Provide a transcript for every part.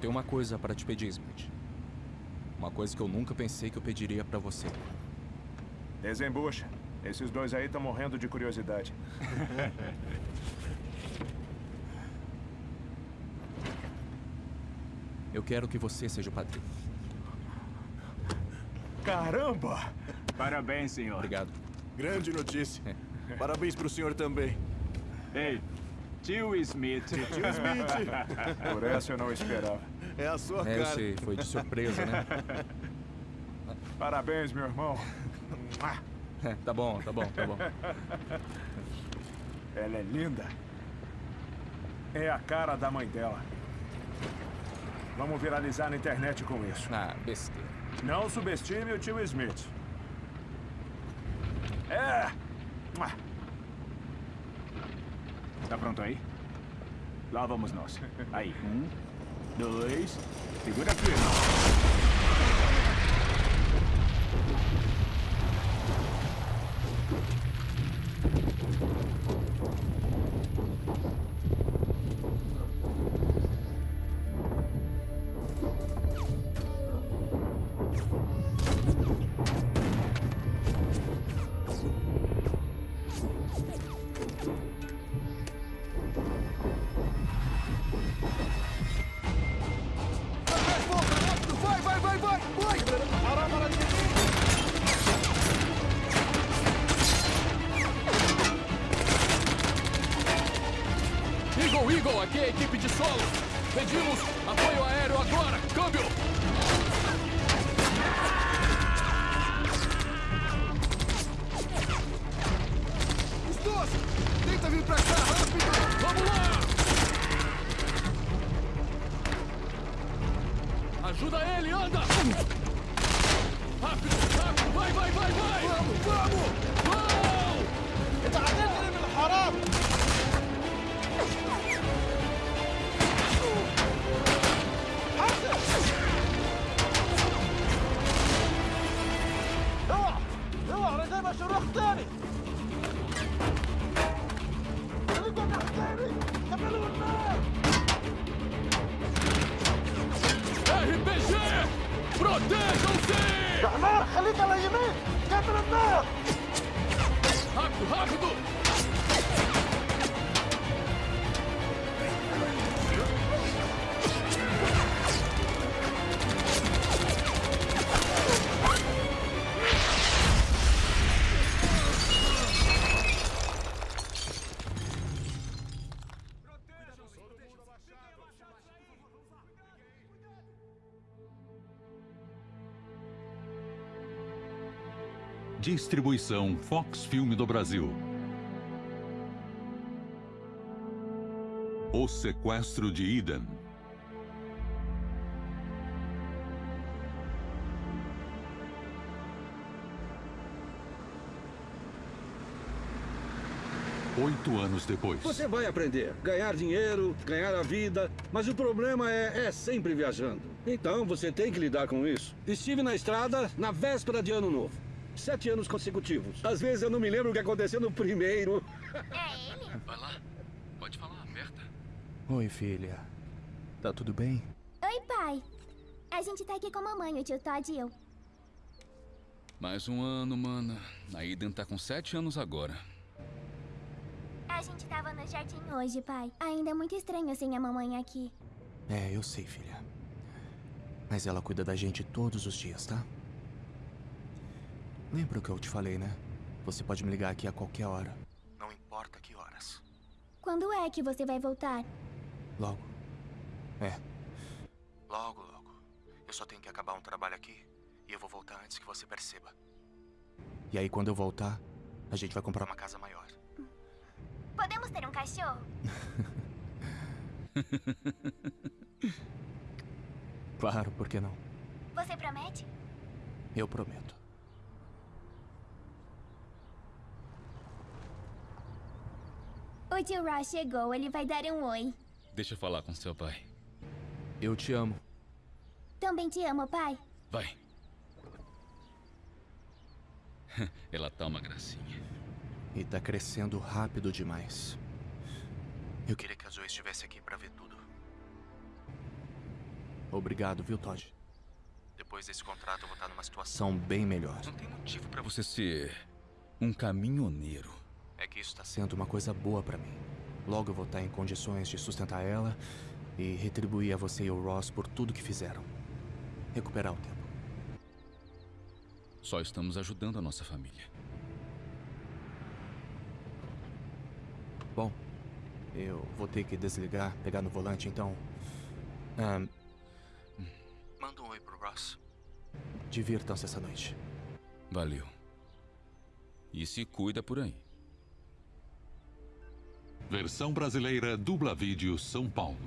tenho uma coisa para te pedir, Smith. Uma coisa que eu nunca pensei que eu pediria para você. Desembucha. Esses dois aí estão morrendo de curiosidade. Eu quero que você seja o padrinho. Caramba! Parabéns, senhor. Obrigado. Grande notícia. Parabéns pro senhor também. Ei, tio Smith. Tio Smith. Por essa eu não esperava. É a sua É, eu cara. sei, foi de surpresa, né? Parabéns, meu irmão. É, tá bom, tá bom, tá bom. Ela é linda. É a cara da mãe dela. Vamos viralizar na internet com isso. Ah, besteira. Não subestime o tio Smith. É! Tá pronto aí? Lá vamos nós. Aí, um, dois, segura firme. Distribuição Fox Filme do Brasil. O Sequestro de Eden. Oito anos depois. Você vai aprender, ganhar dinheiro, ganhar a vida, mas o problema é, é sempre viajando. Então você tem que lidar com isso. Estive na estrada na véspera de ano novo. Sete anos consecutivos. Às vezes eu não me lembro o que aconteceu no primeiro. É ele? Vai lá. Pode falar, aperta. Oi, filha. Tá tudo bem? Oi, pai. A gente tá aqui com a mamãe, o tio Todd e eu. Mais um ano, mana. A Eden tá com sete anos agora. A gente tava no jardim hoje, pai. Ainda é muito estranho sem a mamãe aqui. É, eu sei, filha. Mas ela cuida da gente todos os dias, tá? Lembra o que eu te falei, né? Você pode me ligar aqui a qualquer hora. Não importa que horas. Quando é que você vai voltar? Logo. É. Logo, logo. Eu só tenho que acabar um trabalho aqui e eu vou voltar antes que você perceba. E aí, quando eu voltar, a gente vai comprar uma casa maior. Podemos ter um cachorro? Claro, por que não? Você promete? Eu prometo. O tio Ross chegou, ele vai dar um oi. Deixa eu falar com seu pai. Eu te amo. Também te amo, pai. Vai. Ela tá uma gracinha. E tá crescendo rápido demais. Eu queria que a Zoe estivesse aqui pra ver tudo. Obrigado, viu, Todd? Depois desse contrato, eu vou estar numa situação bem melhor. Não tem motivo para você ser um caminhoneiro. É que isso está sendo uma coisa boa para mim. Logo eu vou estar em condições de sustentar ela e retribuir a você e o Ross por tudo que fizeram. Recuperar o tempo. Só estamos ajudando a nossa família. Bom, eu vou ter que desligar, pegar no volante, então. Ahn, manda um oi pro Ross. Divirtam-se essa noite. Valeu. E se cuida por aí. Versão brasileira Dubla Vídeo São Paulo.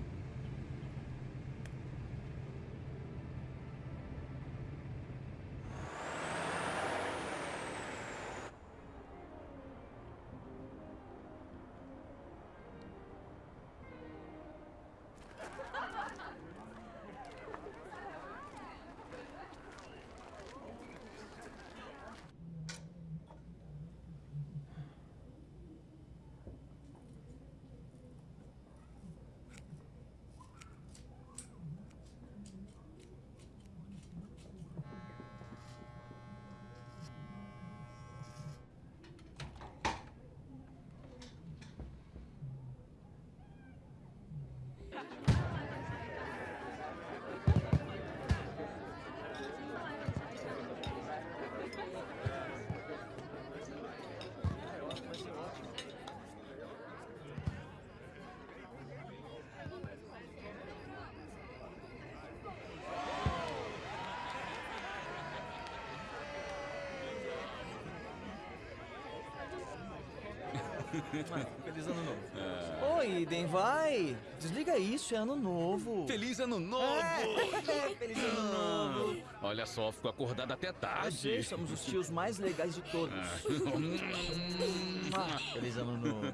Feliz ano novo. Oi, Iden, vai. Desliga isso, é ano novo. Feliz ano novo! É, feliz ano novo. Olha só, fico acordado até tarde. sei, somos os tios mais legais de todos. Ah, feliz ano novo.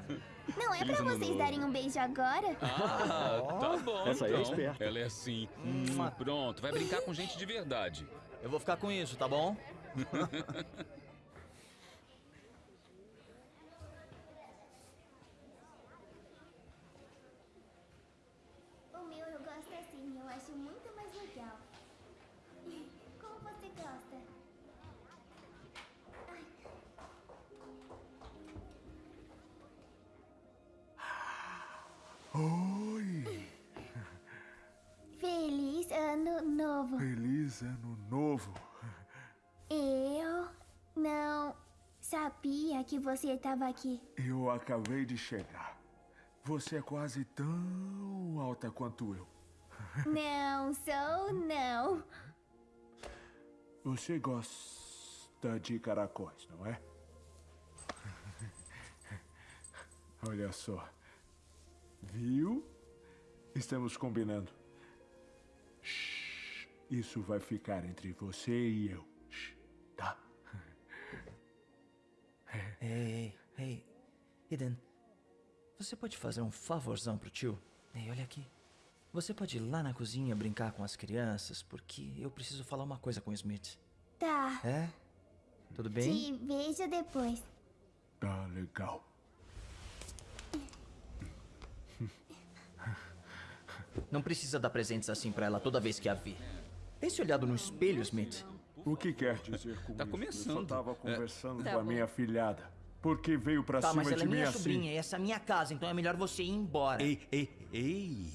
Não é Feliz pra vocês novo. darem um beijo agora? Ah, tá bom. Essa aí é então. esperta. Ela é assim. Mua. Pronto, vai brincar com gente de verdade. Eu vou ficar com isso, tá bom? novo. Feliz ano novo. Eu não sabia que você estava aqui. Eu acabei de chegar. Você é quase tão alta quanto eu. Não sou, não. Você gosta de caracóis, não é? Olha só. Viu? Estamos combinando. Isso vai ficar entre você e eu. Shhh. Tá? Ei, ei, ei. Eden, você pode fazer um favorzão pro tio? Ei, olha aqui. Você pode ir lá na cozinha brincar com as crianças, porque eu preciso falar uma coisa com o Smith. Tá. É? Tudo bem? Te vejo depois. Tá legal. Não precisa dar presentes assim pra ela toda vez que a vir. Tem se olhado no espelho, Smith? O que quer dizer com Tá isso? Eu só começando. tava É. conversando Tá com a bom. minha filhada. Por que veio pra Tá, cima mas ela de é mim minha assim? sobrinha e essa é minha casa, então é melhor você ir embora. Ei, ei, ei!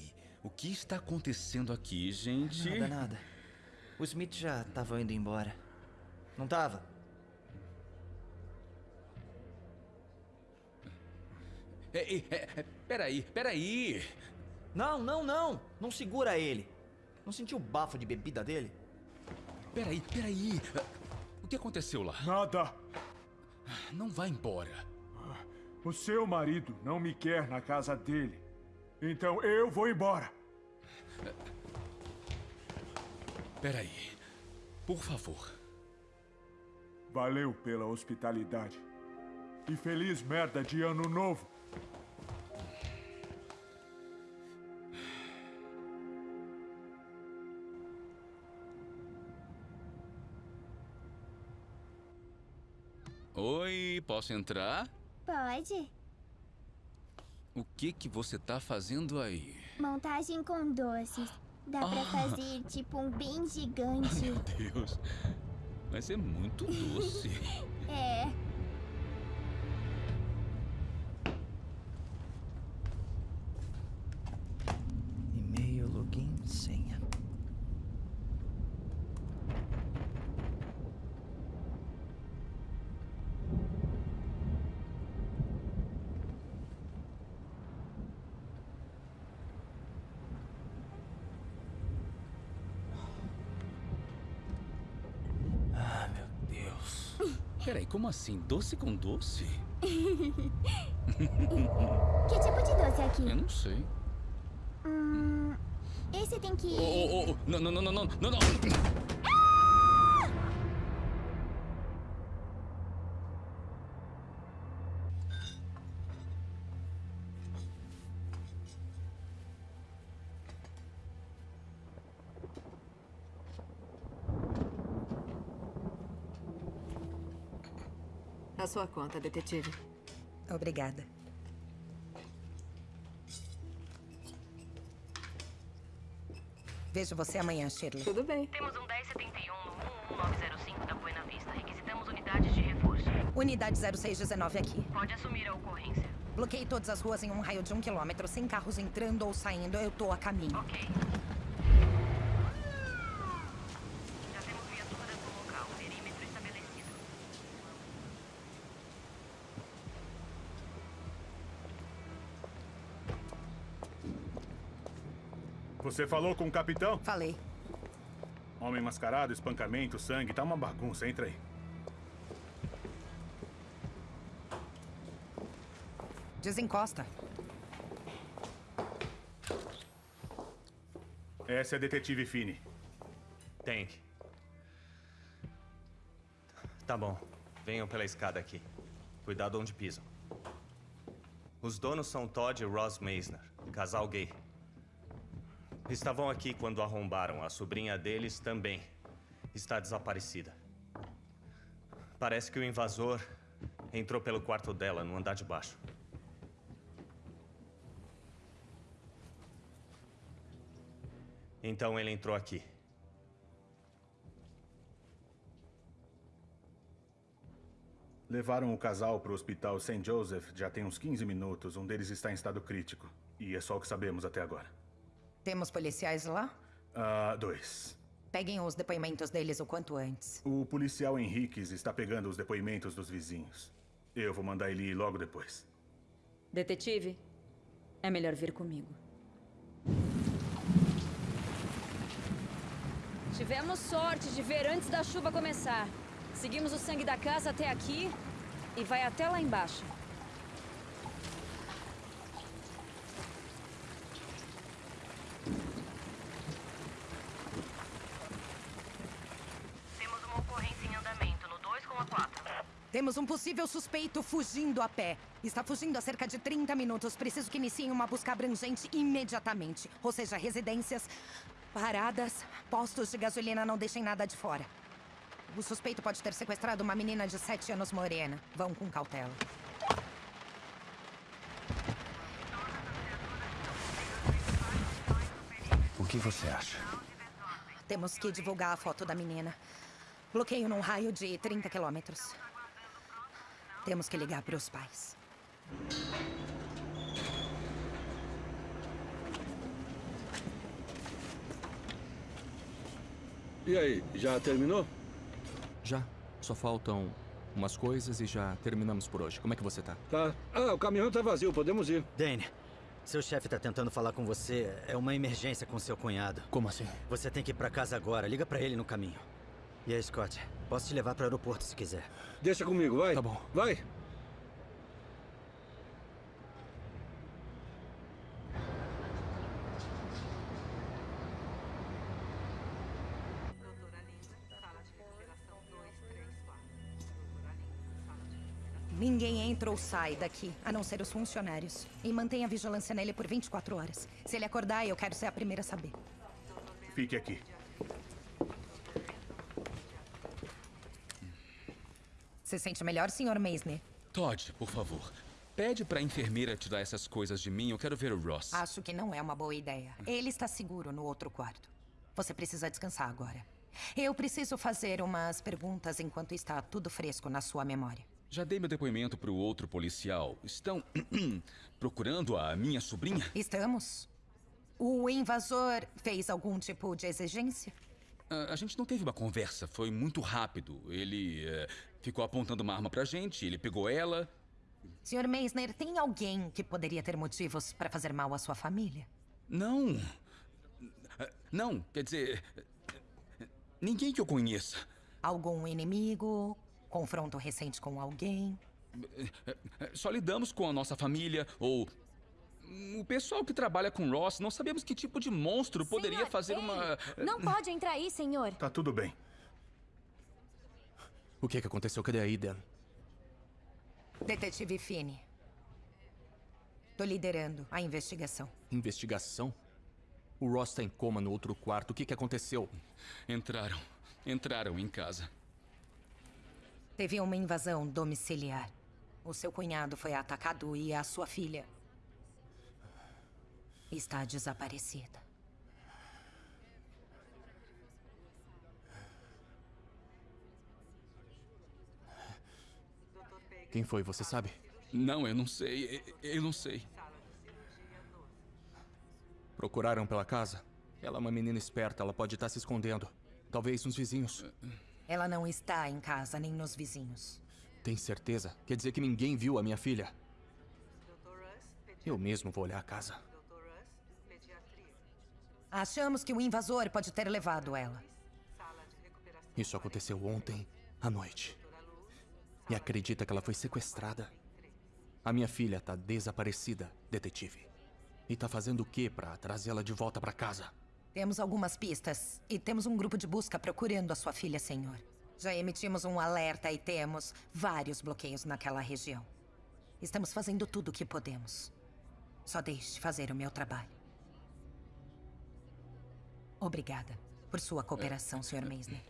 O que está acontecendo aqui, gente? Nada, nada. O Smith já tava indo embora. Não tava? Ei, ei, é, é, peraí, peraí! Não, não, não! Não segura ele! Não sentiu o bafo de bebida dele? Peraí, peraí! O que aconteceu lá? Nada. Não vá embora. O seu marido não me quer na casa dele. Então eu vou embora. Peraí. Por favor. Valeu pela hospitalidade. E feliz merda de ano novo. Oi, posso entrar? Pode. O que que você tá fazendo aí? Montagem com doces. Dá pra fazer tipo um bem gigante. Meu Deus. Vai ser muito doce. É. Peraí, como assim? Doce com doce? que tipo de doce é aqui? Eu não sei. Hum, esse tem que. Oh, oh, oh. Não, não, não, não, não, não, não. Sua conta, detetive. Obrigada. Vejo você amanhã, Shirley. Tudo bem. Temos um 1071 no 11905 da Buena Vista. Requisitamos unidades de reforço. Unidade 0619 aqui. Pode assumir a ocorrência. Bloqueei todas as ruas em um raio de um quilômetro, sem carros entrando ou saindo. Eu tô a caminho. Ok. Já temos viaturas no local. Perímetro estabelecido. Você falou com o capitão? Falei. Homem mascarado, espancamento, sangue, tá uma bagunça. Entra aí. Desencosta. Essa é a detetive Fini. Tank. Tá bom. Venham pela escada aqui. Cuidado onde pisam. Os donos são Todd e Ross Meisner, casal gay. Estavam aqui quando arrombaram. A sobrinha deles também está desaparecida. Parece que o invasor entrou pelo quarto dela, no andar de baixo. Então ele entrou aqui. Levaram o casal para o hospital St. Joseph já tem uns 15 minutos. Um deles está em estado crítico. E é só o que sabemos até agora. Temos policiais lá? Ah, dois. Peguem os depoimentos deles o quanto antes. O policial Henriques está pegando os depoimentos dos vizinhos. Eu vou mandar ele ir logo depois. Detetive, é melhor vir comigo. Tivemos sorte de ver antes da chuva começar. Seguimos o sangue da casa até aqui e vai até lá embaixo. Temos uma ocorrência em andamento no 2 com a 4. Temos um possível suspeito fugindo a pé. Está fugindo há cerca de 30 minutos. Preciso que iniciem uma busca abrangente imediatamente. Ou seja, residências, paradas, postos de gasolina, não deixem nada de fora. O suspeito pode ter sequestrado uma menina de 7 anos morena. Vão com cautela. O que você acha? Temos que divulgar a foto da menina. Bloqueio num raio de 30 quilômetros. Temos que ligar para os pais. E aí, já terminou? Já. Só faltam umas coisas e já terminamos por hoje. Como é que você tá? Tá. Ah, o caminhão tá vazio, podemos ir. Dane, seu chefe tá tentando falar com você. É uma emergência com seu cunhado. Como assim? Você tem que ir pra casa agora. Liga pra ele no caminho. E aí, Scott? Posso te levar pro aeroporto se quiser. Deixa comigo, vai. Tá bom. Vai. Ninguém entra ou sai daqui, a não ser os funcionários. E mantenha a vigilância nele por 24 horas. Se ele acordar, eu quero ser a primeira a saber. Fique aqui. Se sente melhor, Sr. Meisner? Todd, por favor. Pede pra enfermeira tirar essas coisas de mim. Eu quero ver o Ross. Acho que não é uma boa ideia. Ele está seguro no outro quarto. Você precisa descansar agora. Eu preciso fazer umas perguntas enquanto está tudo fresco na sua memória. Já dei meu depoimento pro outro policial. Estão procurando a minha sobrinha? Estamos. O invasor fez algum tipo de exigência? A, a gente não teve uma conversa. Foi muito rápido. Ele eh, ficou apontando uma arma pra gente. Ele pegou ela. Sr. Meisner, tem alguém que poderia ter motivos para fazer mal à sua família? Não. Não, quer dizer. Ninguém que eu conheça. Algum inimigo? Confronto recente com alguém? Só lidamos com a nossa família ou. O pessoal que trabalha com Ross, não sabemos que tipo de monstro poderia Senhor, fazer ei, uma. Não pode entrar aí, senhor. Tá tudo bem. O que que aconteceu? Cadê a Eden? Detetive Fini. Tô liderando a investigação. Investigação? O Ross tá em coma no outro quarto. O que que aconteceu? Entraram. Entraram em casa. Teve uma invasão domiciliar. O seu cunhado foi atacado e a sua filha está desaparecida. Quem foi, você sabe? Não, eu não sei. Eu- não sei. Procuraram pela casa? Ela é uma menina esperta, ela pode estar se escondendo. Talvez nos vizinhos. Ela não está em casa nem nos vizinhos. Tem certeza? Quer dizer que ninguém viu a minha filha? Eu mesmo vou olhar a casa. Achamos que o invasor pode ter levado ela. Isso aconteceu ontem à noite. E acredita que ela foi sequestrada? A minha filha tá desaparecida, detetive. E tá fazendo o que pra trazê-la de volta pra casa? Temos algumas pistas e temos um grupo de busca procurando a sua filha, senhor. Já emitimos um alerta e temos vários bloqueios naquela região. Estamos fazendo tudo o que podemos. Só deixe fazer o meu trabalho. Obrigada por sua cooperação, Sr. Meisner.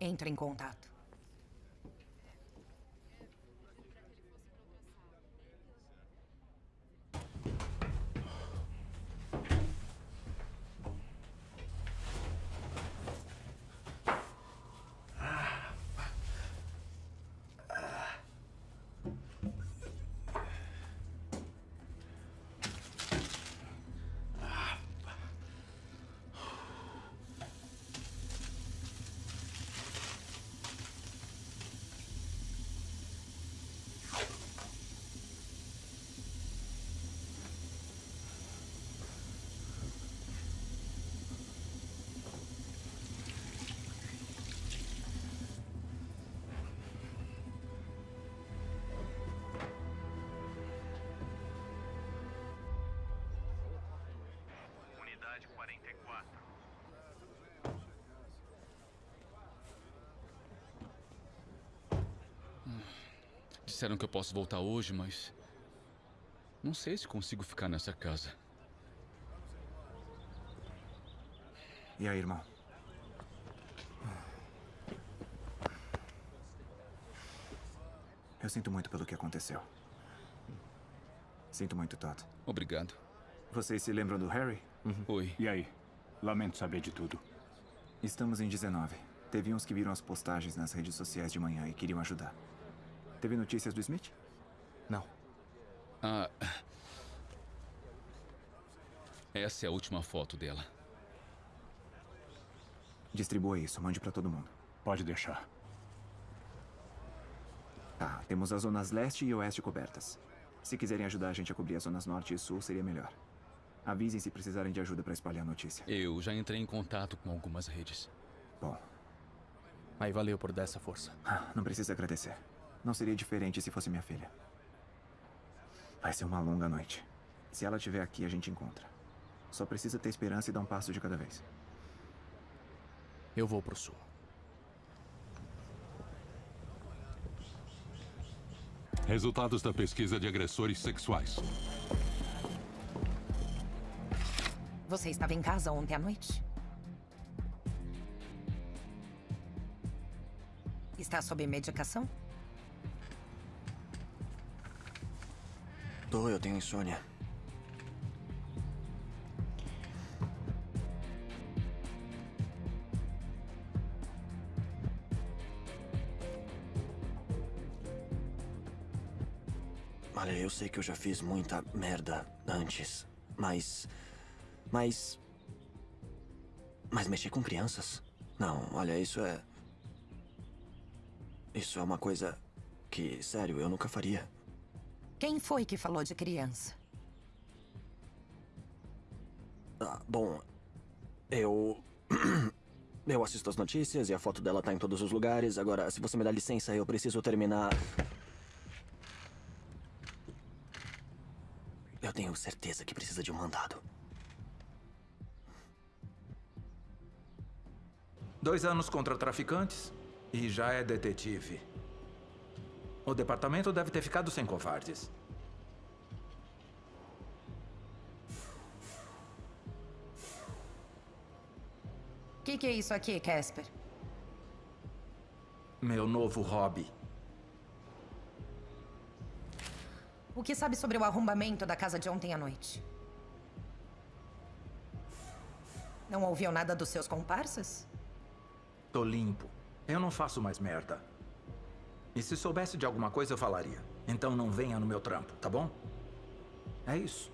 Entre em contato. Disseram que eu posso voltar hoje, mas. Não sei se consigo ficar nessa casa. E aí, irmão? Eu sinto muito pelo que aconteceu. Sinto muito, Todd. Obrigado. Vocês se lembram do Harry? Oi. E aí? Lamento saber de tudo. Estamos em 19. Teve uns que viram as postagens nas redes sociais de manhã e queriam ajudar. Teve notícias do Smith? Não. Ah. Essa é a última foto dela. Distribua isso, mande pra todo mundo. Pode deixar. Tá, temos as zonas leste e oeste cobertas. Se quiserem ajudar a gente a cobrir as zonas norte e sul, seria melhor. Avisem se precisarem de ajuda pra espalhar a notícia. Eu já entrei em contato com algumas redes. Bom. Aí valeu por dar essa força. Ah, Não precisa agradecer. Não seria diferente se fosse minha filha. Vai ser uma longa noite. Se ela estiver aqui, a gente encontra. Só precisa ter esperança e dar um passo de cada vez. Eu vou pro sul. Resultados da pesquisa de agressores sexuais. Você estava em casa ontem à noite? Está sob medicação? Tô, eu tenho insônia. Olha, eu sei que eu já fiz muita merda antes, mas. Mas. Mas mexer com crianças? Não, olha, isso é. Isso é uma coisa que, sério, eu nunca faria. Quem foi que falou de criança? Ah, bom, eu. Eu assisto as notícias e a foto dela tá em todos os lugares. Agora, se você me dá licença, eu preciso terminar. Eu tenho certeza que precisa de um mandado. Dois anos contra traficantes e já é detetive. O departamento deve ter ficado sem covardes. O que, que é isso aqui, Casper? Meu novo hobby. O que sabe sobre o arrombamento da casa de ontem à noite? Não ouviu nada dos seus comparsas? Tô limpo. Eu não faço mais merda. E se soubesse de alguma coisa, eu falaria. Então não venha no meu trampo, tá bom? É isso.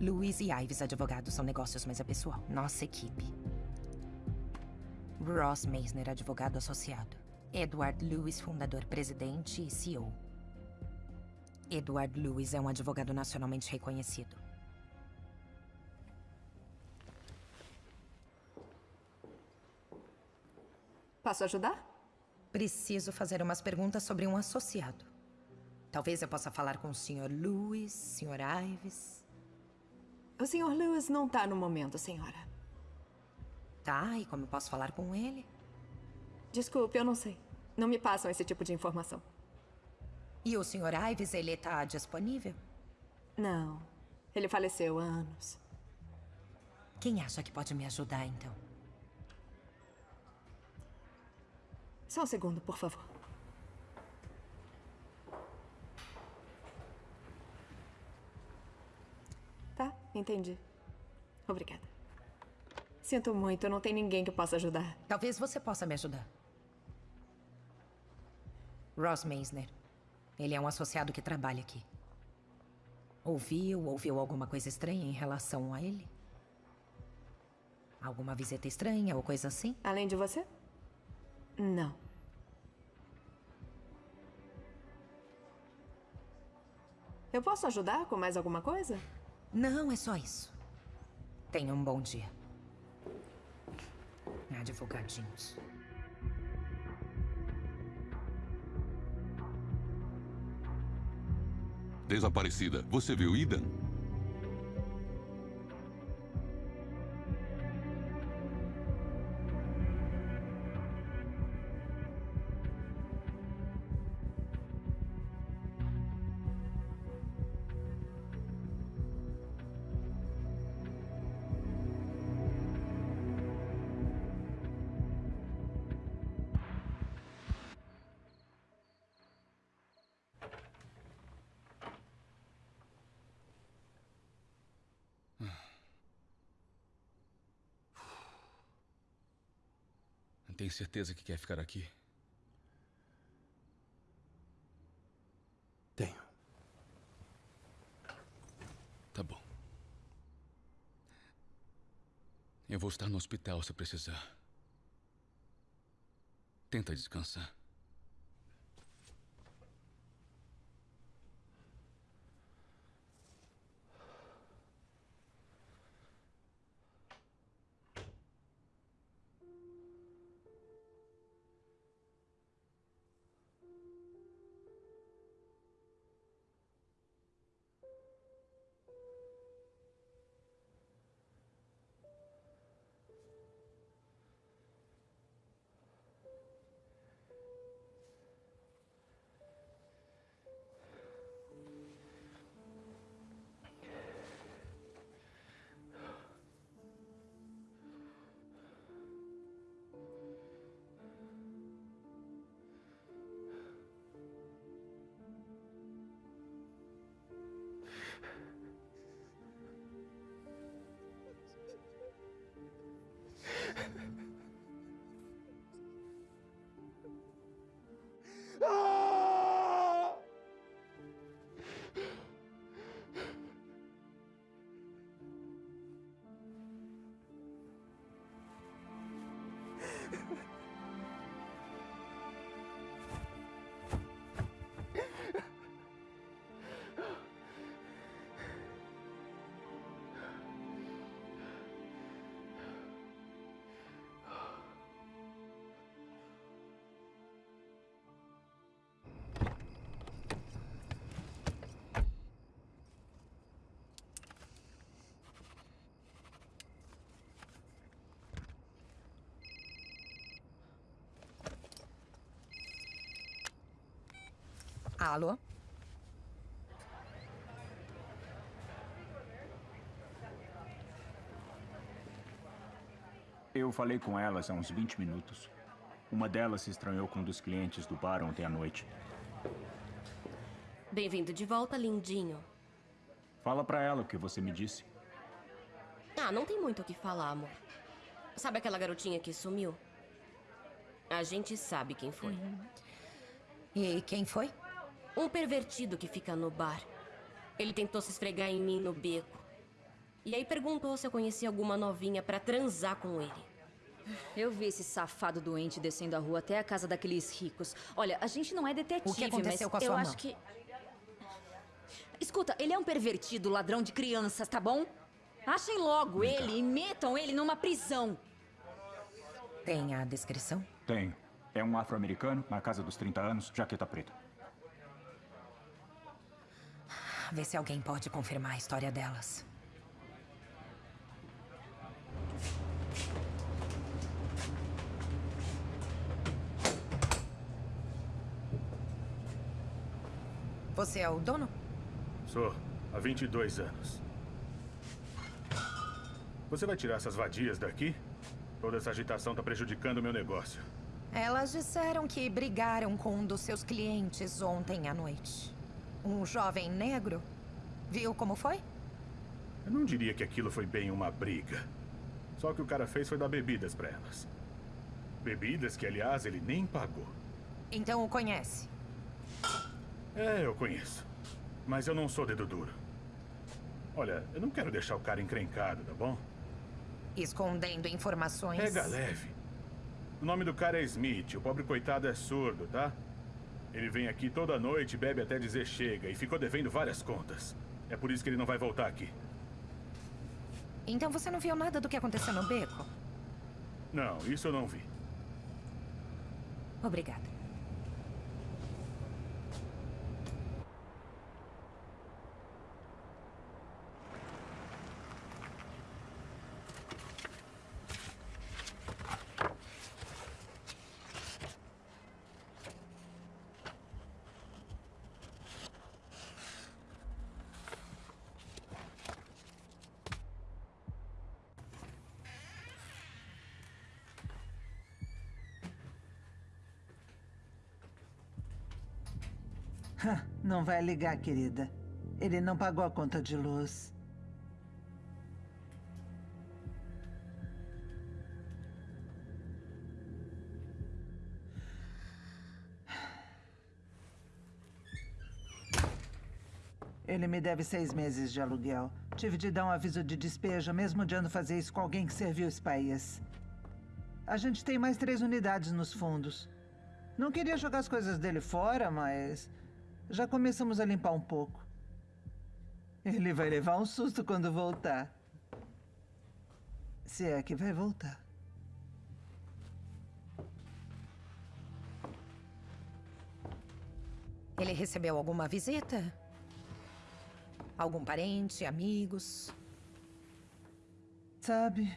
Luiz e Ives, advogados, são negócios, mas é pessoal. Nossa equipe. Ross Meisner, advogado associado. Edward Lewis, fundador, presidente e CEO. Edward Lewis é um advogado nacionalmente reconhecido. Posso ajudar? Preciso fazer umas perguntas sobre um associado. Talvez eu possa falar com o Sr. Lewis, Sr. Ives. O Sr. Lewis não tá no momento, senhora. Tá, e como eu posso falar com ele? Desculpe, eu não sei. Não me passam esse tipo de informação. E o Sr. Ives, ele tá disponível? Não. Ele faleceu há anos. Quem acha que pode me ajudar, então? Só um segundo, por favor. Tá, entendi. Obrigada. Sinto muito, não tem ninguém que possa ajudar. Talvez você possa me ajudar. Ross Meisner. Ele é um associado que trabalha aqui. Ouviu, ouviu alguma coisa estranha em relação a ele? Alguma visita estranha ou coisa assim? Além de você? Não. Eu posso ajudar com mais alguma coisa? Não, é só isso. Tenha um bom dia. Advogadinhos. Desaparecida. Você viu Ida? Certeza que quer ficar aqui? Tenho. Tá bom. Eu vou estar no hospital se precisar. Tenta descansar. Alô? Eu falei com elas há uns 20 minutos. Uma delas se estranhou com um dos clientes do bar ontem à noite. Bem-vindo de volta, lindinho. Fala pra ela o que você me disse. Ah, não tem muito o que falar, amor. Sabe aquela garotinha que sumiu? A gente sabe quem foi. Uhum. E quem foi? Um pervertido que fica no bar. Ele tentou se esfregar em mim no beco. E aí perguntou se eu conhecia alguma novinha pra transar com ele. Eu vi esse safado doente descendo a rua até a casa daqueles ricos. Olha, a gente não é detetive, O que aconteceu mas com a eu sua acho mão? que. Escuta, ele é um pervertido, ladrão de crianças, tá bom? Achem logo ele e metam ele numa prisão. Tem a descrição? Tem. É um afro-americano, na casa dos 30 anos, jaqueta preta. Vê se alguém pode confirmar a história delas. Você é o dono? Sou, há 22 anos. Você vai tirar essas vadias daqui? Toda essa agitação está prejudicando o meu negócio. Elas disseram que brigaram com um dos seus clientes ontem à noite. Um jovem negro. Viu como foi? Eu não diria que aquilo foi bem uma briga. Só que o cara fez foi dar bebidas para elas. Bebidas que, aliás, ele nem pagou. Então o conhece. É, eu conheço. Mas eu não sou dedo duro. Olha, eu não quero deixar o cara encrencado, tá bom? Escondendo informações. Pega leve. O nome do cara é Smith. O pobre coitado é surdo, tá? Ele vem aqui toda noite, bebe até dizer chega e ficou devendo várias contas. É por isso que ele não vai voltar aqui. Então você não viu nada do que aconteceu no beco? Não, isso eu não vi. Obrigada. Não vai ligar, querida. Ele não pagou a conta de luz. Ele me deve seis meses de aluguel. Tive de dar um aviso de despejo, mesmo odiando fazer isso com alguém que serviu esse país. A gente tem mais três unidades nos fundos. Não queria jogar as coisas dele fora, mas já começamos a limpar um pouco. Ele vai levar um susto quando voltar. Se é que vai voltar. Ele recebeu alguma visita? Algum parente, amigos? Sabe?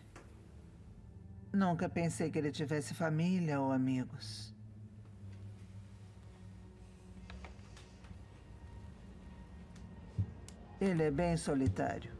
Nunca pensei que ele tivesse família ou amigos. Ele é bem solitário.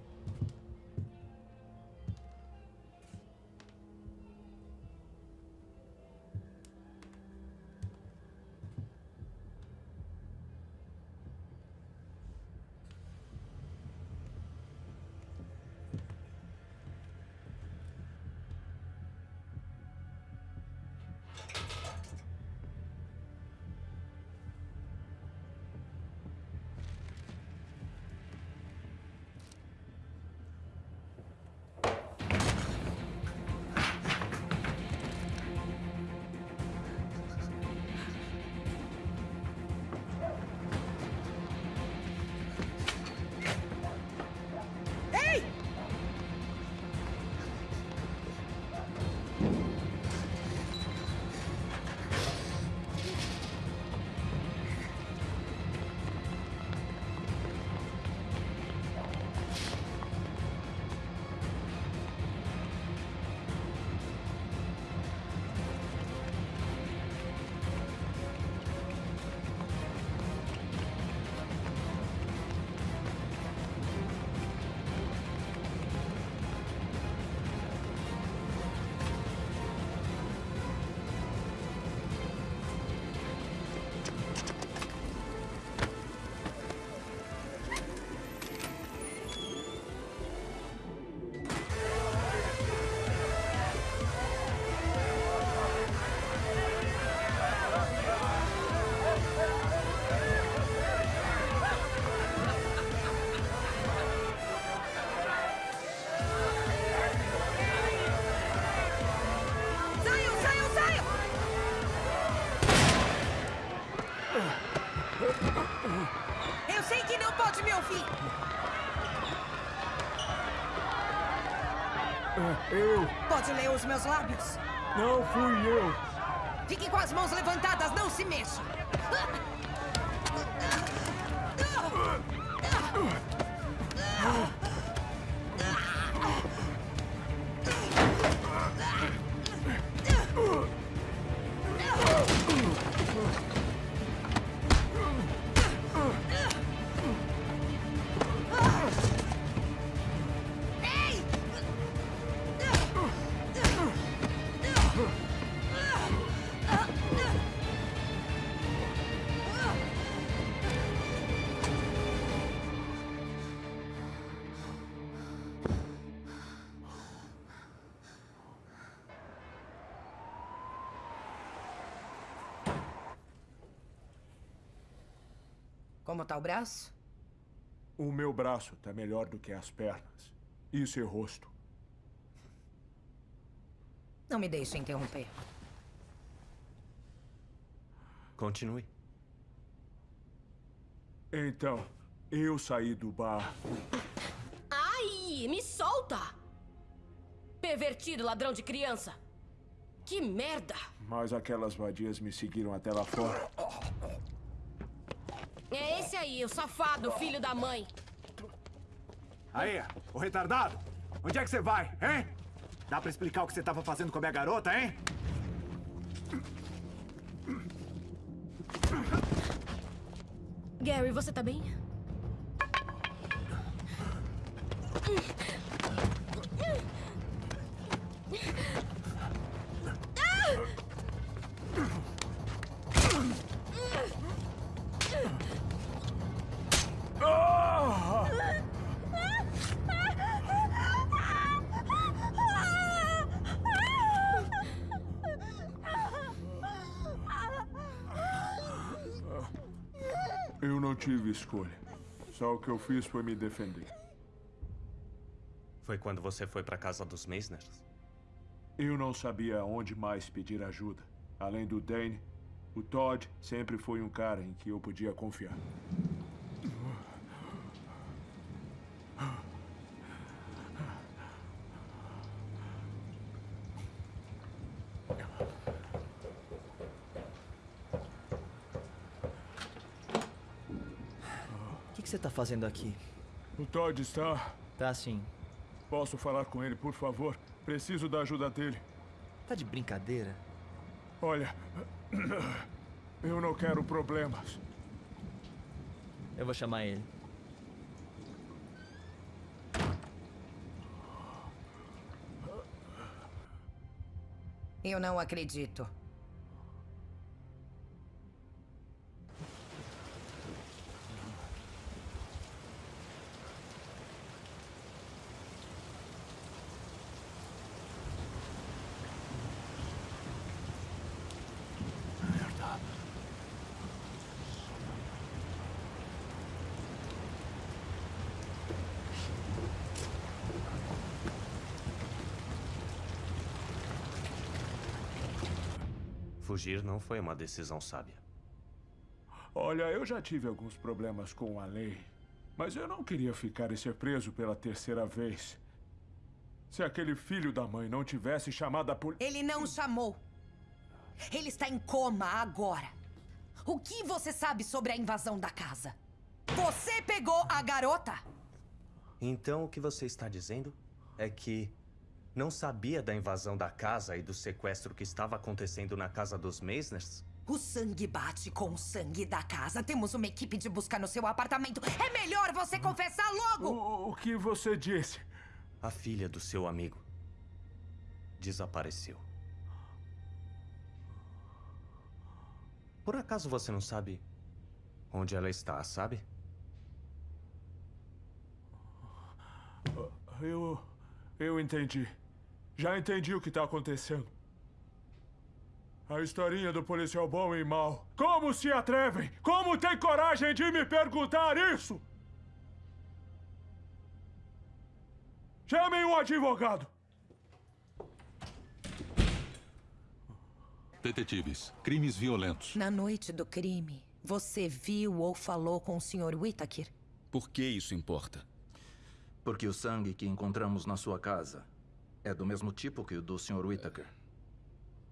Eu. Pode ler os meus lábios? Não fui eu. Fique com as mãos levantadas, não se mexa. Como tá o braço? O meu braço tá melhor do que as pernas. E seu rosto. Não me deixe interromper. Continue. Então, eu saí do bar. Ai, me solta! Pervertido, ladrão de criança! Que merda! Mas aquelas vadias me seguiram até lá fora. É esse aí, o safado, filho da mãe. Aí, o retardado! Onde é que você vai, hein? Dá pra explicar o que você tava fazendo com a minha garota, hein? Gary, você tá bem? Tive escolha. Só o que eu fiz foi me defender. Foi quando você foi pra casa dos Meisners? Eu não sabia onde mais pedir ajuda. Além do Dane, o Todd sempre foi um cara em que eu podia confiar. Tá fazendo aqui? O Todd está. Tá sim. Posso falar com ele, por favor? Preciso da ajuda dele. Tá de brincadeira? Olha, eu não quero problemas. Eu vou chamar ele. Eu não acredito. Fugir não foi uma decisão sábia. Olha, eu já tive alguns problemas com a lei. Mas eu não queria ficar e ser preso pela terceira vez. Se aquele filho da mãe não tivesse chamado a polícia. Ele não chamou. Ele está em coma agora. O que você sabe sobre a invasão da casa? Você pegou a garota? Então o que você está dizendo é que não sabia da invasão da casa e do sequestro que estava acontecendo na casa dos Meisners? O sangue bate com o sangue da casa. Temos uma equipe de busca no seu apartamento. É melhor você confessar logo! O, o que você disse? A filha do seu amigo desapareceu. Por acaso você não sabe onde ela está, sabe? Eu. Eu entendi. Já entendi o que está acontecendo. A historinha do policial bom e mau. Como se atrevem? Como tem coragem de me perguntar isso? Chamem um advogado. Detetives, crimes violentos. Na noite do crime, você viu ou falou com o Sr. Whittaker? Por que isso importa? Porque o sangue que encontramos na sua casa é do mesmo tipo que o do Sr. Whittaker.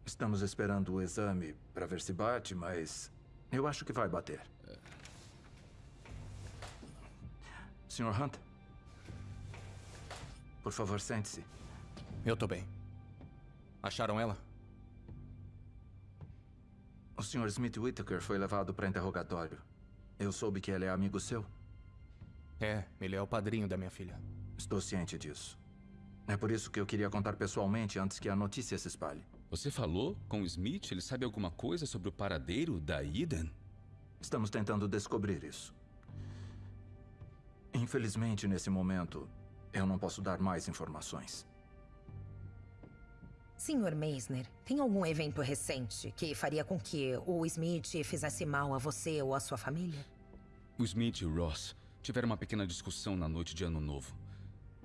Estamos esperando o exame para ver se bate, mas eu acho que vai bater. Sr. Hunt? Por favor, sente-se. Eu tô bem. Acharam ela? O Sr. Smith Whittaker foi levado para interrogatório. Eu soube que ele é amigo seu. É, ele é o padrinho da minha filha. Estou ciente disso. É por isso que eu queria contar pessoalmente antes que a notícia se espalhe. Você falou com o Smith? Ele sabe alguma coisa sobre o paradeiro da Eden? Estamos tentando descobrir isso. Infelizmente, nesse momento, eu não posso dar mais informações. Senhor Meisner, tem algum evento recente que faria com que o Smith fizesse mal a você ou a sua família? O Smith e o Ross tiveram uma pequena discussão na noite de Ano Novo.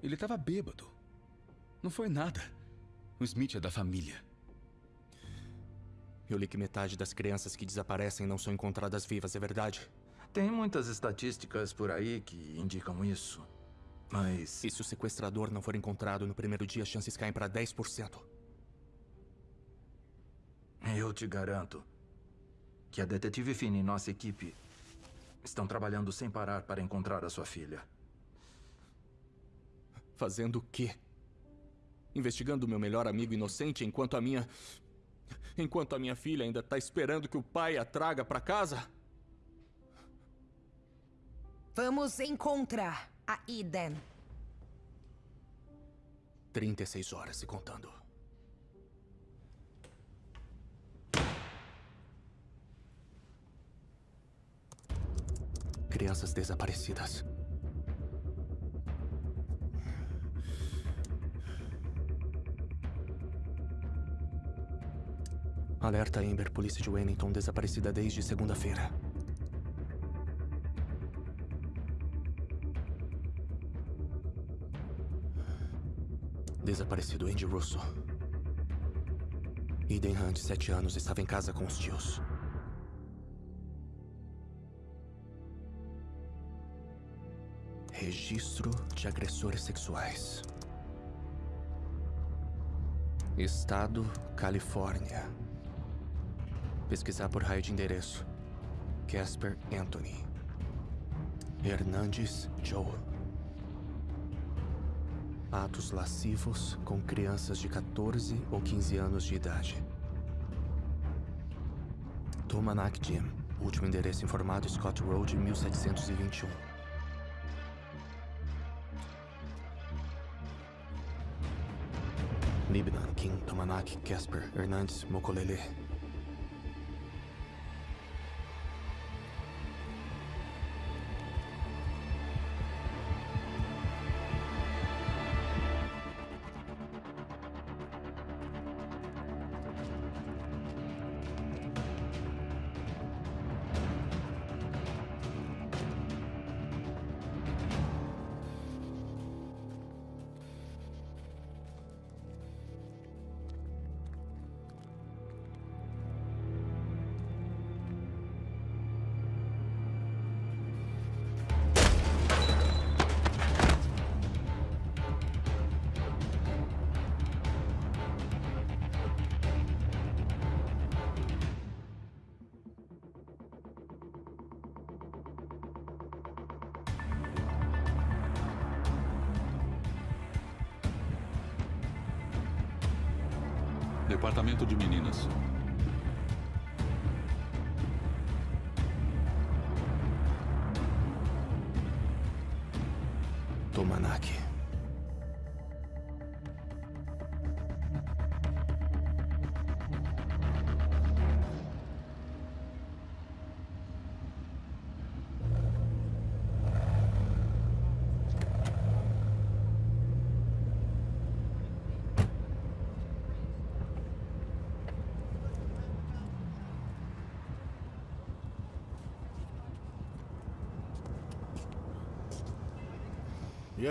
Ele estava bêbado. Não foi nada. O Smith é da família. Eu li que metade das crianças que desaparecem não são encontradas vivas, é verdade? Tem muitas estatísticas por aí que indicam isso. Mas. E se o sequestrador não for encontrado no primeiro dia, as chances caem para 10%. Eu te garanto que a detetive Finn e nossa equipe estão trabalhando sem parar para encontrar a sua filha. Fazendo o quê? Investigando o meu melhor amigo inocente enquanto a minha. Enquanto a minha filha ainda está esperando que o pai a traga para casa? Vamos encontrar a Eden. 36 horas e contando. Crianças desaparecidas. Alerta Amber, polícia de Wellington, desaparecida desde segunda-feira. Desaparecido Andy Russo. Eden Hunt, sete anos, estava em casa com os tios. Registro de agressores sexuais. Estado, Califórnia. Pesquisar por raio de endereço. Casper Anthony. Hernandes Joe. Atos lascivos com crianças de 14 ou 15 anos de idade. Tomanak Jim. Último endereço informado Scott Road, 1721. Kim, Tomanak, Casper, Hernandes, Mokolele.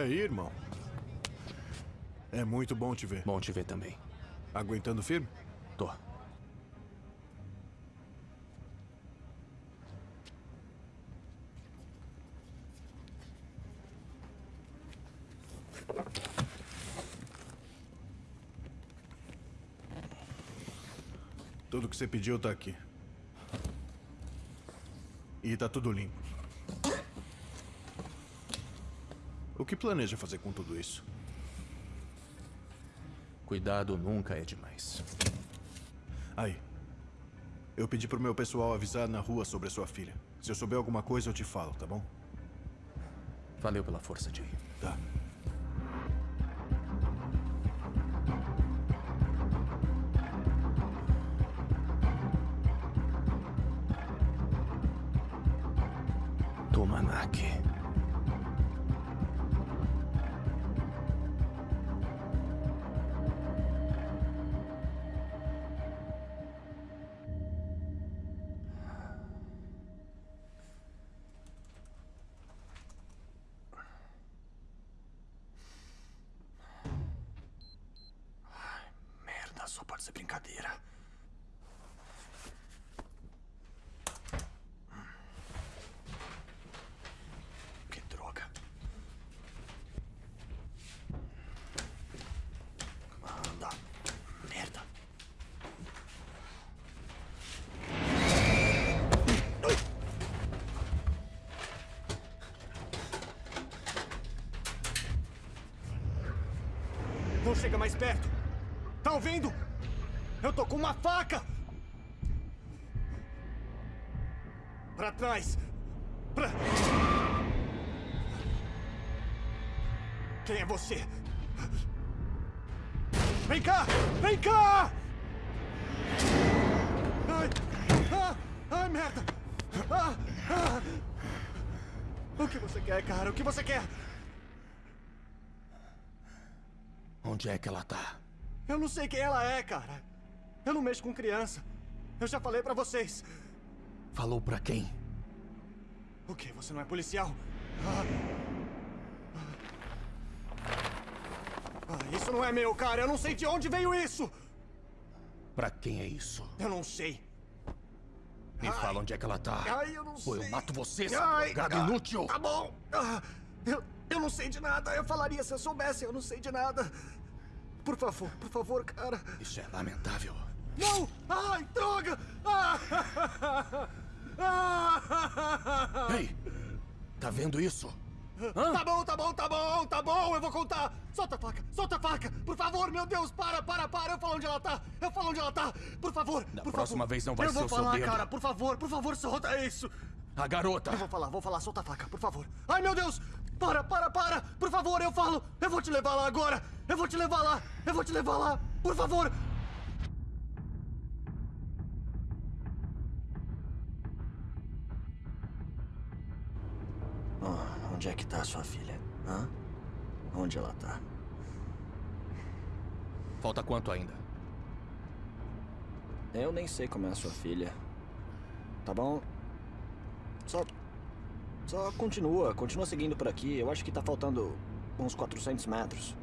aí, irmão? É muito bom te ver. Bom te ver também. Aguentando firme? Tô. Tudo que você pediu tá aqui. E tá tudo limpo. Que planeja fazer com tudo isso? Cuidado nunca é demais. Aí. Eu pedi pro meu pessoal avisar na rua sobre a sua filha. Se eu souber alguma coisa, eu te falo, tá bom? Valeu pela força, Jay. Tá. Mais perto. Tá ouvindo? Eu tô com uma faca! Pra trás! Pra... Quem é você? Vem cá! Vem cá! Ai! Ah! Ai, merda! Ah! Ah! O que você quer, cara? O que você quer? Onde é que ela tá? Eu não sei quem ela é, cara. Eu não mexo com criança. Eu já falei pra vocês. Falou pra quem? O quê? Você não é policial? Ah. Ah, isso não é meu, cara. Eu não sei de onde veio isso. Pra quem é isso? Eu não sei. Me Ai. fala onde é que ela tá. Ai, eu não Ou sei. eu mato você, seu drogado ah, inútil. Tá bom. Ah, eu, eu não sei de nada. Eu falaria se eu soubesse. Eu não sei de nada. Por favor, por favor, cara. Isso é lamentável. Não! Ai, droga! Ah! Ei! Tá vendo isso? Tá bom, tá bom, tá bom, tá bom, eu vou contar. Solta a faca, solta a faca. Por favor, meu Deus, para, para, para. Eu falo onde ela tá. Eu falo onde ela tá. Por favor, Da por próxima favor. vez não vai eu ser vou o seu falar, dedo. cara, por favor, por favor, solta isso. A garota. Eu vou falar, vou falar, solta a faca, por favor. Ai, meu Deus! Para, para, para! Por favor, eu falo! Eu vou te levar lá agora! Eu vou te levar lá! Eu vou te levar lá! Por favor! Oh, onde é que tá a sua filha? Hã? Onde ela tá? Falta quanto ainda? Eu nem sei como é a sua filha. Tá bom? Só. Só continua, continua seguindo por aqui. Eu acho que tá faltando uns 400 metros.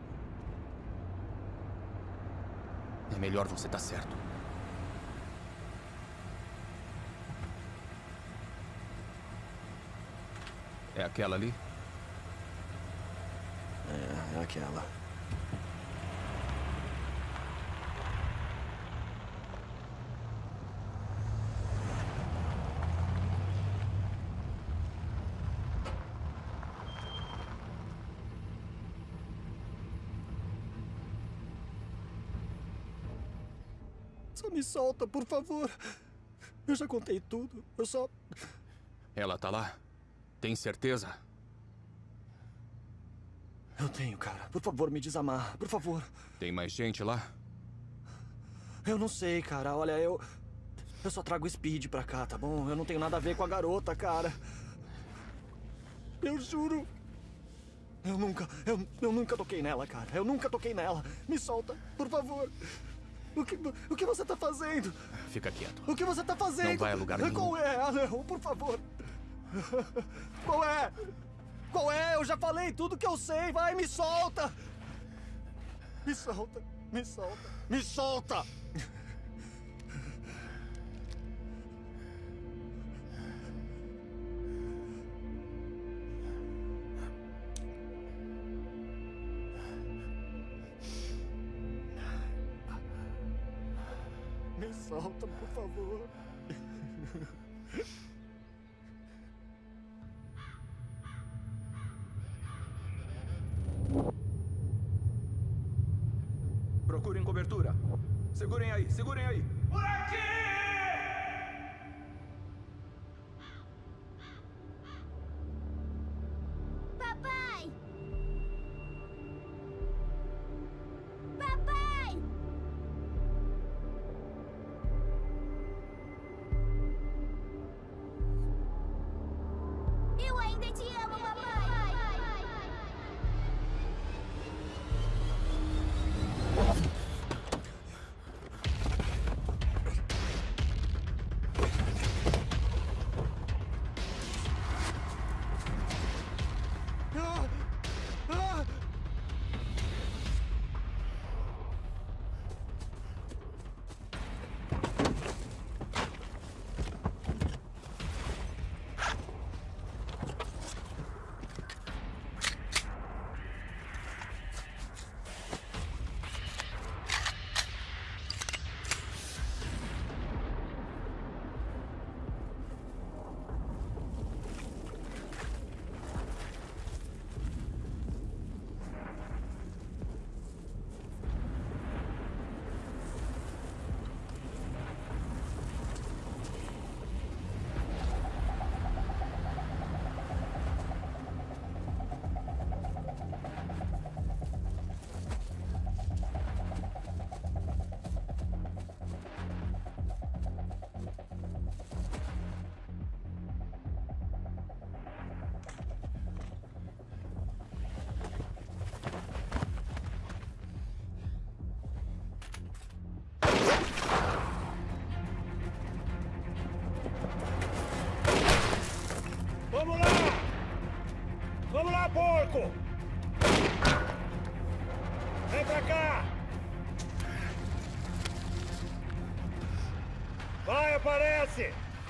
É melhor você estar certo. É aquela ali? É, é aquela. Me solta, por favor. Eu já contei tudo. Eu só. Ela tá lá? Tem certeza? Eu tenho, cara. Por favor, me desamarra. Por favor. Tem mais gente lá? Eu não sei, cara. Olha, eu. Eu só trago speed pra cá, tá bom? Eu não tenho nada a ver com a garota, cara. Eu juro. Eu nunca. Eu, eu nunca toquei nela, cara. Eu nunca toquei nela. Me solta, por favor. O que, o que você tá fazendo? Fica quieto. O que você tá fazendo? Não vai a lugar nenhum. Qual é? Não, por favor. Qual é? Qual é? Eu já falei tudo que eu sei. Vai, me solta. Me solta. Me solta. Me solta. Eu ainda te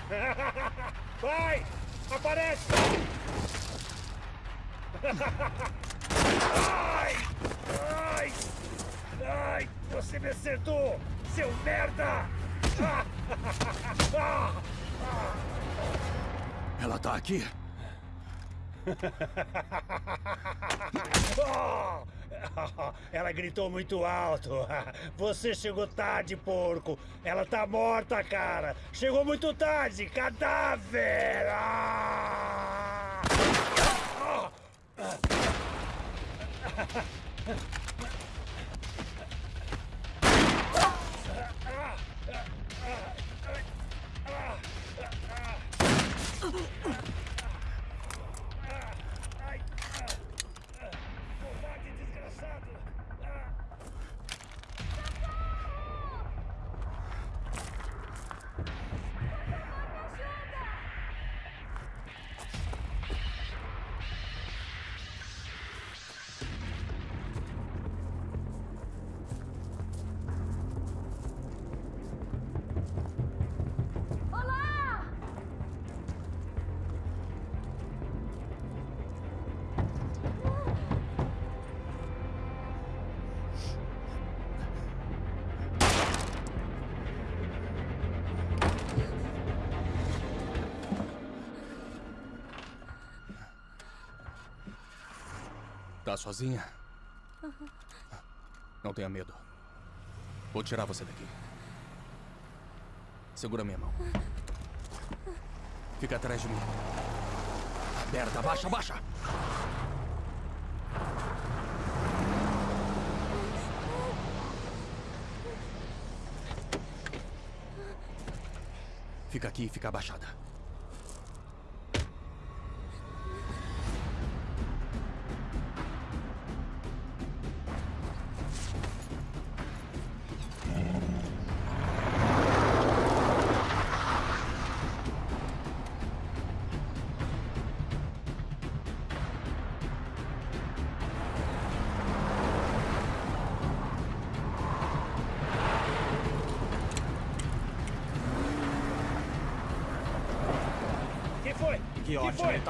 Vai! Aparece! Ai! Ai! Ai! Você me acertou! Seu merda! Ela tá aqui? Oh! Ela gritou muito alto. Você chegou tarde, porco. Ela tá morta, cara. Chegou muito tarde. Cadáver! Ah! Tá sozinha? Não tenha medo. Vou tirar você daqui. Segura minha mão. Fica atrás de mim. Merda, abaixa, abaixa! Fica aqui e fica abaixada.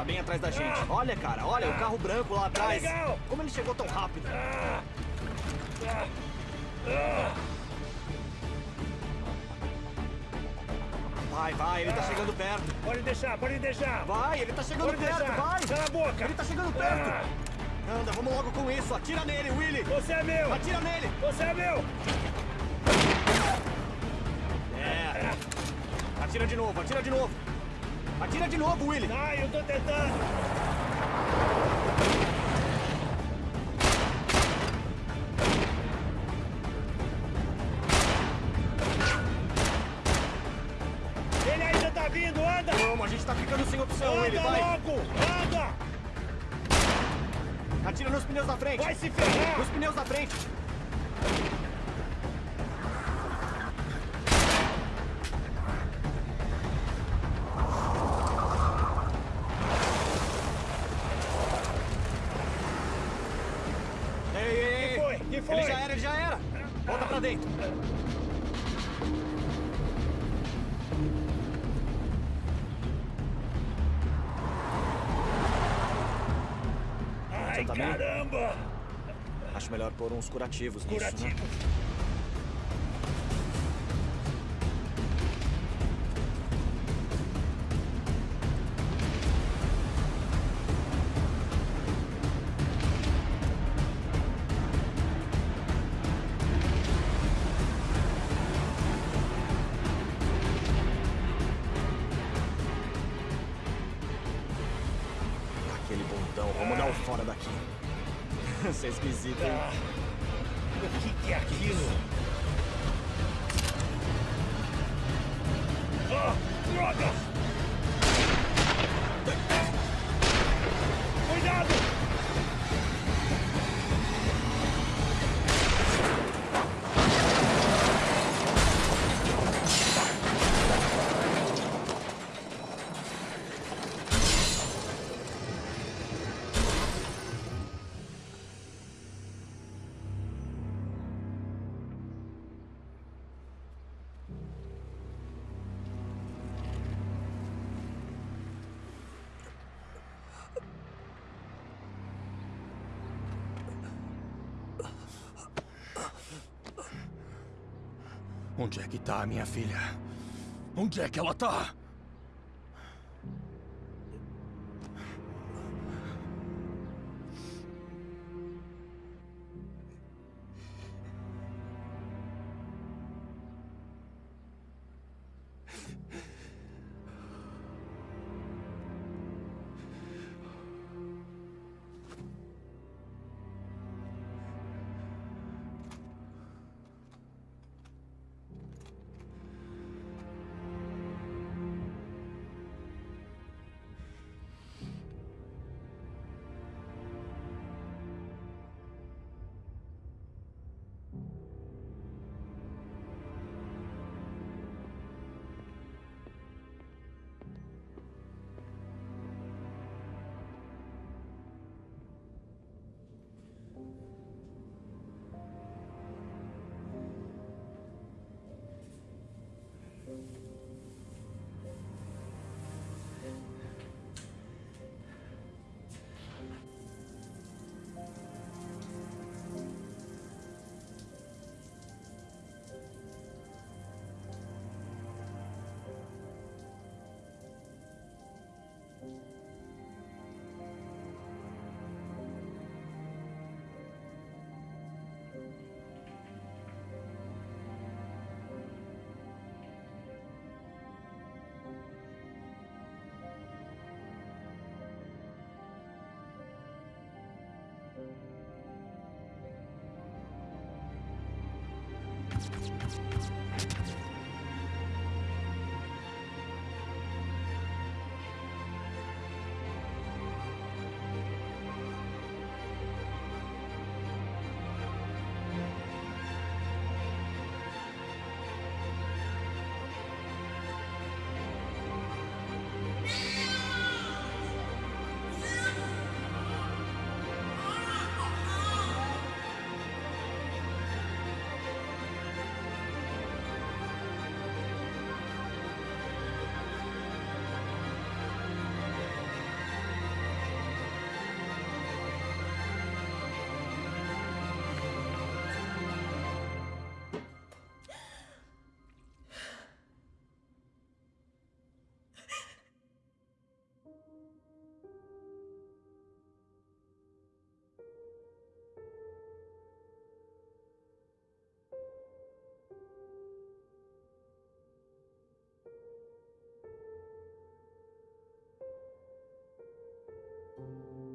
Bem atrás da gente. Olha, cara, olha, o carro branco lá atrás. Como ele chegou tão rápido? Vai, vai, ele tá chegando perto. Pode deixar, pode deixar. Vai, ele tá chegando Pode perto, deixar. vai. Cala a boca. Ele tá chegando perto. Ah. Anda, vamos logo com isso. Atira nele, Willy. Você é meu. Atira nele. Você é meu. É. Atira de novo, atira de novo. Atira de novo, Willy. Ai, eu tô tentando. Bem? caramba! Acho melhor pôr uns curativos nisso, né? Tá minha filha? Onde é que ela tá?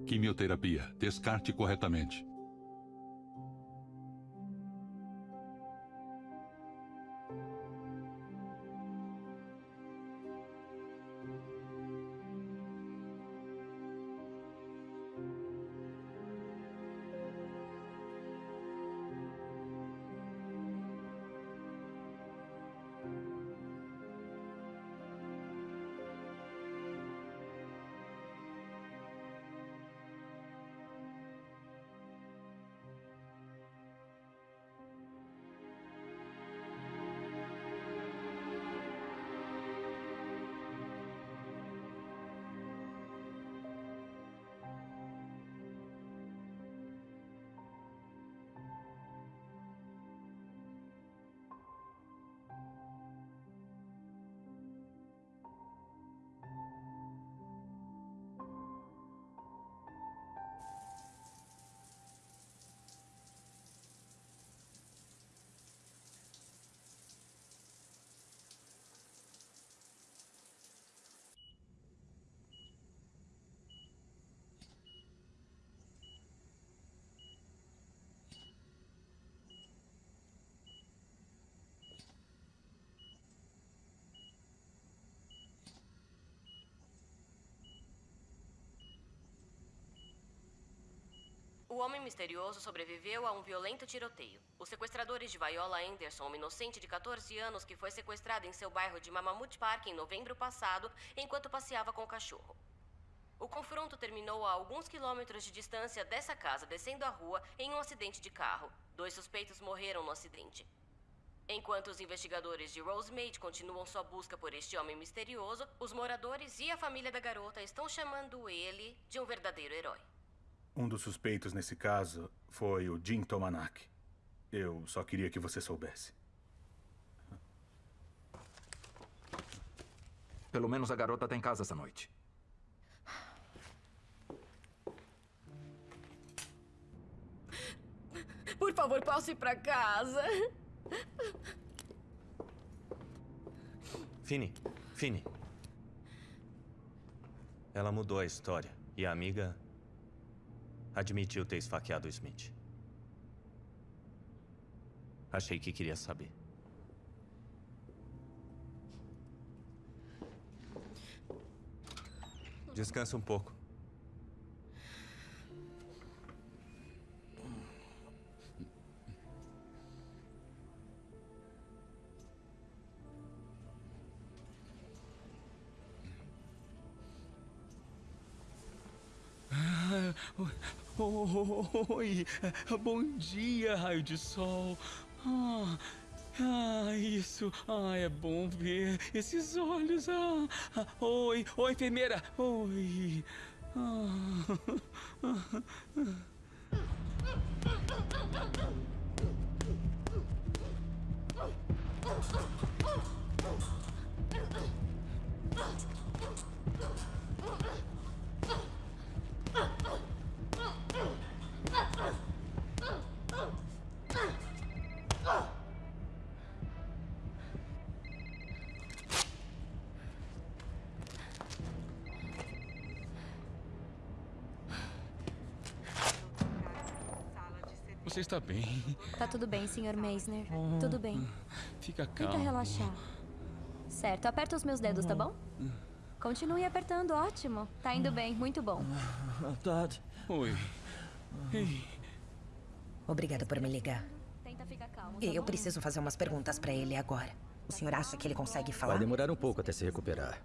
Quimioterapia. Descarte corretamente. Homem misterioso sobreviveu a um violento tiroteio. Os sequestradores de Viola Anderson, uma inocente de 14 anos que foi sequestrada em seu bairro de Mamamut Park em novembro passado, enquanto passeava com o cachorro. O confronto terminou a alguns quilômetros de distância dessa casa, descendo a rua, em um acidente de carro. Dois suspeitos morreram no acidente. Enquanto os investigadores de Rosemate continuam sua busca por este homem misterioso, os moradores e a família da garota estão chamando ele de um verdadeiro herói. Um dos suspeitos nesse caso foi o Jim Tomanak. Eu só queria que você soubesse. Pelo menos a garota tá em casa essa noite. Por favor, posso ir pra casa? Fini, Fini. Ela mudou a história. E a amiga admitiu ter esfaqueado o Smith. Achei que queria saber. Descansa um pouco. Oi, bom dia, raio de sol. Ah, ah, isso. Ah, é bom ver esses olhos. Ah, ah, oi, oi, enfermeira. Oi. Ah, tudo bem, Sr. Meisner. Tudo bem. Fica Tenta calmo. relaxar. Certo, aperta os meus dedos, tá bom? Continue apertando, ótimo. Tá indo bem, muito bom. Dad. Oi. Ei. Obrigada por me ligar. Tenta ficar calmo. tá Eu preciso fazer umas perguntas pra ele agora. O senhor acha que ele consegue falar? Vai demorar um pouco até se recuperar.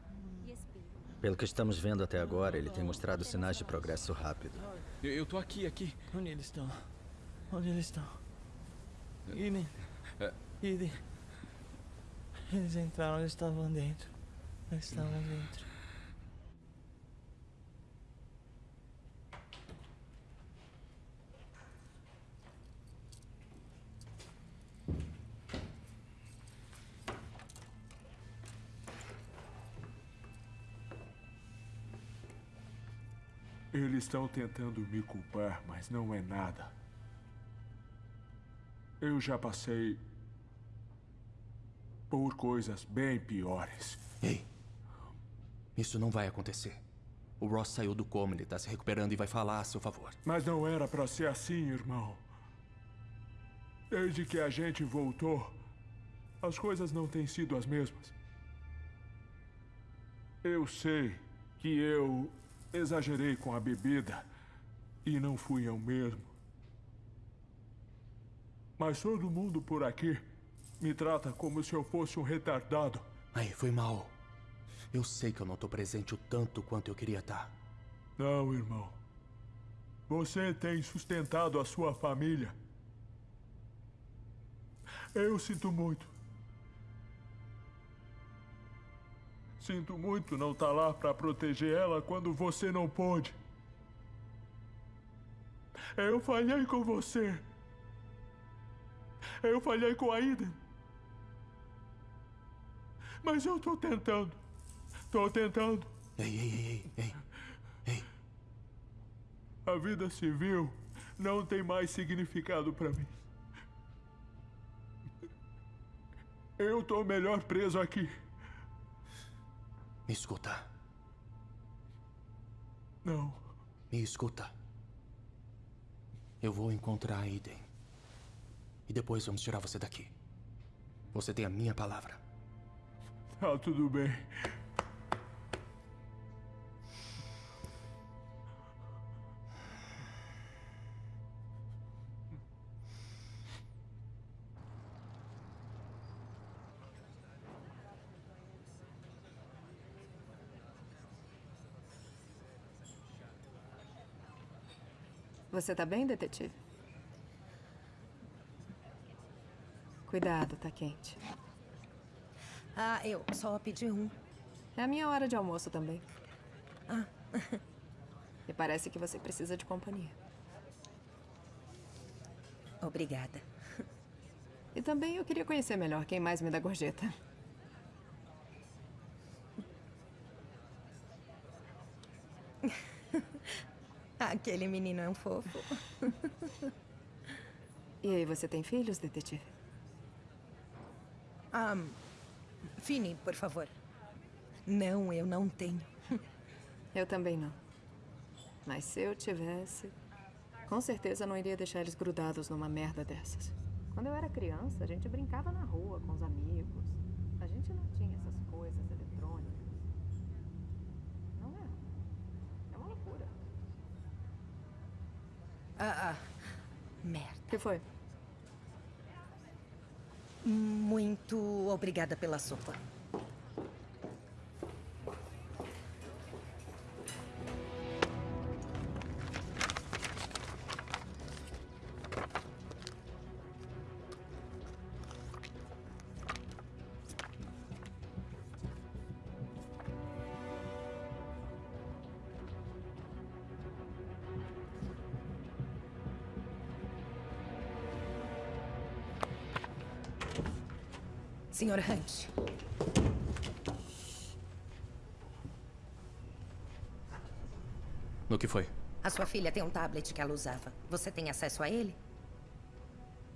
Pelo que estamos vendo até agora, ele tem mostrado sinais de progresso rápido. Eu, eu tô aqui, aqui. Onde eles estão? Onde eles estão? Eden. Eden. Eles entraram, eles estavam dentro. Eles estavam dentro. Eles estão tentando me culpar, mas não é nada. Eu já passei por coisas bem piores. Ei, isso não vai acontecer. O Ross saiu do coma, ele tá se recuperando e vai falar a seu favor. Mas não era pra ser assim, irmão. Desde que a gente voltou, as coisas não têm sido as mesmas. Eu sei que eu exagerei com a bebida e não fui eu mesmo. Mas todo mundo por aqui me trata como se eu fosse um retardado. Aí, foi mal. Eu sei que eu não tô presente o tanto quanto eu queria estar. Não, irmão. Você tem sustentado a sua família. Eu sinto muito. Sinto muito não estar lá para proteger ela quando você não pôde. Eu falhei com você. Eu falhei com a Iden. Mas eu tô tentando. Tô tentando. Ei, ei, ei, ei, ei. A vida civil não tem mais significado para mim. Eu tô melhor preso aqui. Me escuta. Não. Me escuta. Eu vou encontrar a Eden. E depois vamos tirar você daqui. Você tem a minha palavra. Tá tudo bem. Você tá bem, detetive? Cuidado, tá quente. Ah, eu só pedi um. É a minha hora de almoço também. Ah. E parece que você precisa de companhia. Obrigada. E também eu queria conhecer melhor quem mais me dá gorjeta. Aquele menino é um fofo. E aí, você tem filhos, detetive? Ah, Fini, por favor. Não, eu não tenho. Eu também não. Mas se eu tivesse, com certeza não iria deixar eles grudados numa merda dessas. Quando eu era criança, a gente brincava na rua com os amigos. A gente não tinha essas coisas eletrônicas. Não é? É uma loucura. Ah, ah. Merda. O que foi? Muito obrigada pela sopa. Senhor Hunt. No que foi? A sua filha tem um tablet que ela usava. Você tem acesso a ele?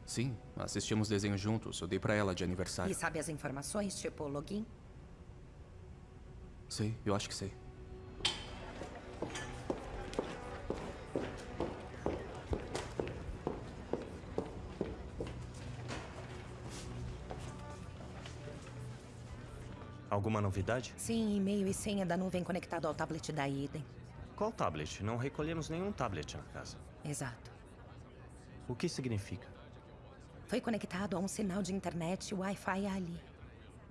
Sim, assistimos desenho juntos. Eu dei pra ela de aniversário. E sabe as informações, tipo login? Sei, eu acho que sei. Alguma novidade? Sim, e-mail e senha da nuvem conectado ao tablet da Eden. Qual tablet? Não recolhemos nenhum tablet na casa. Exato. O que significa? Foi conectado a um sinal de internet Wi-Fi ali.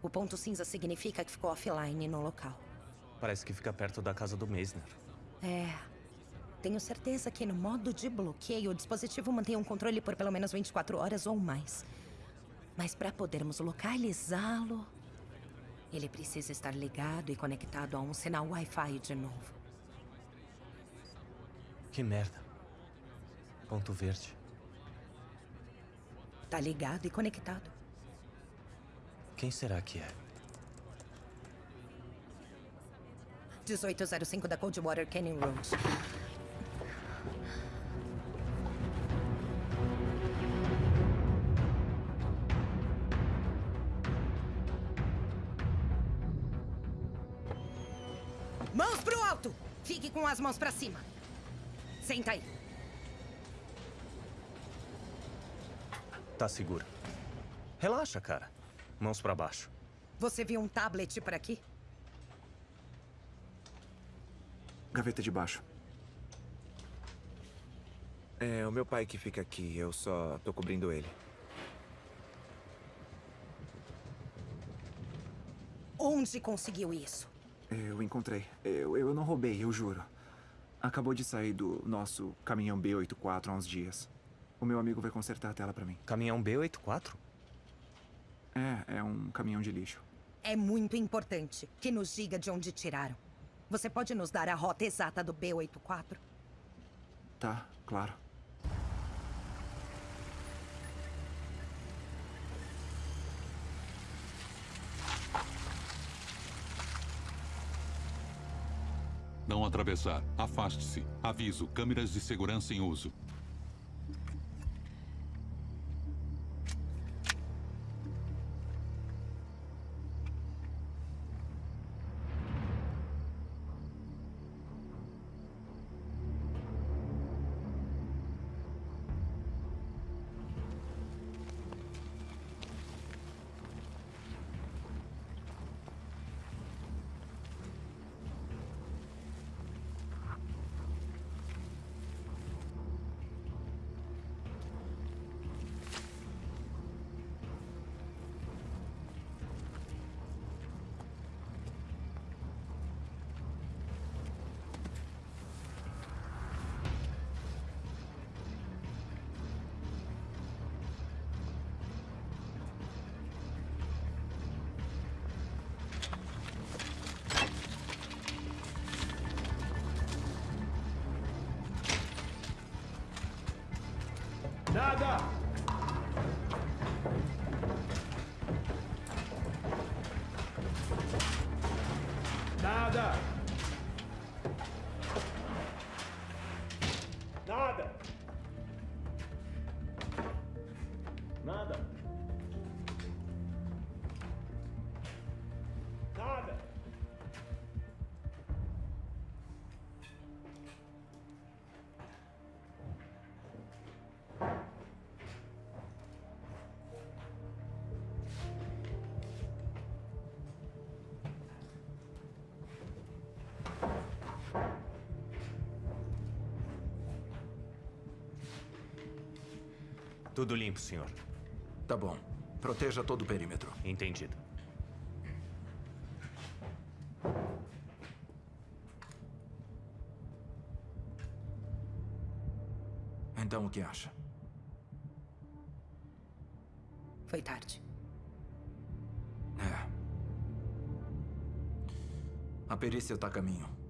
O ponto cinza significa que ficou offline no local. Parece que fica perto da casa do Meisner. É. Tenho certeza que no modo de bloqueio o dispositivo mantém um controle por pelo menos 24 horas ou mais. Mas para podermos localizá-lo, ele precisa estar ligado e conectado a um sinal Wi-Fi de novo. Que merda. Ponto verde. Tá ligado e conectado. Quem será que é? 1805 da Coldwater Canyon Road. Mãos pro alto! Fique com as mãos pra cima. Senta aí. Tá seguro. Relaxa, cara. Mãos pra baixo. Você viu um tablet por aqui? Gaveta de baixo. É o meu pai que fica aqui, eu só tô cobrindo ele. Onde conseguiu isso? Eu encontrei. Eu, eu não roubei, eu juro. Acabou de sair do nosso caminhão B84 há uns dias. O meu amigo vai consertar a tela pra mim. Caminhão B84? É, é um caminhão de lixo. É muito importante que nos diga de onde tiraram. Você pode nos dar a rota exata do B84? Tá, claro. Não atravessar. Afaste-se. Aviso. Câmeras de segurança em uso. Tudo limpo, senhor. Tá bom. Proteja todo o perímetro. Entendido. Então o que acha? Foi tarde. É. A perícia tá a caminho.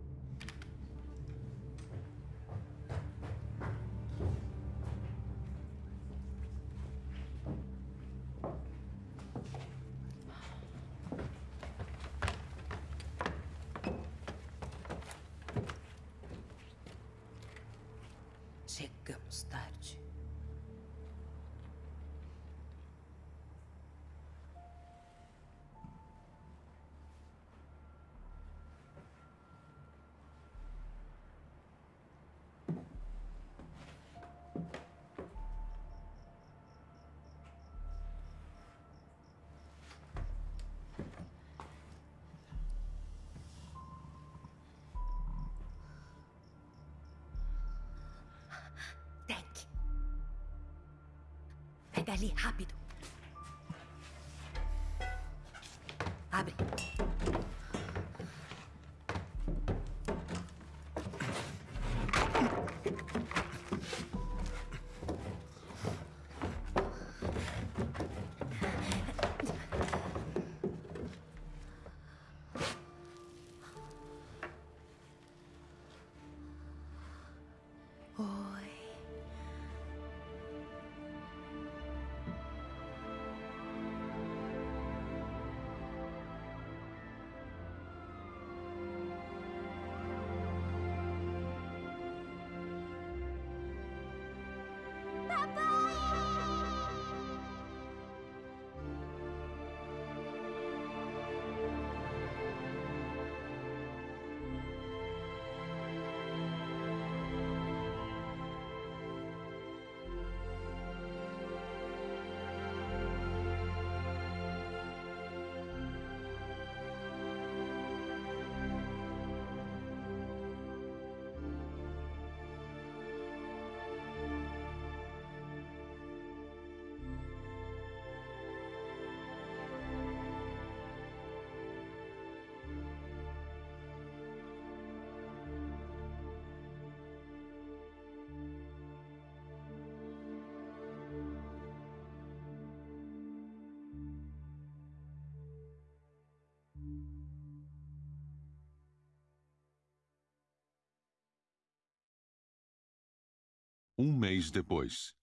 Um mês depois.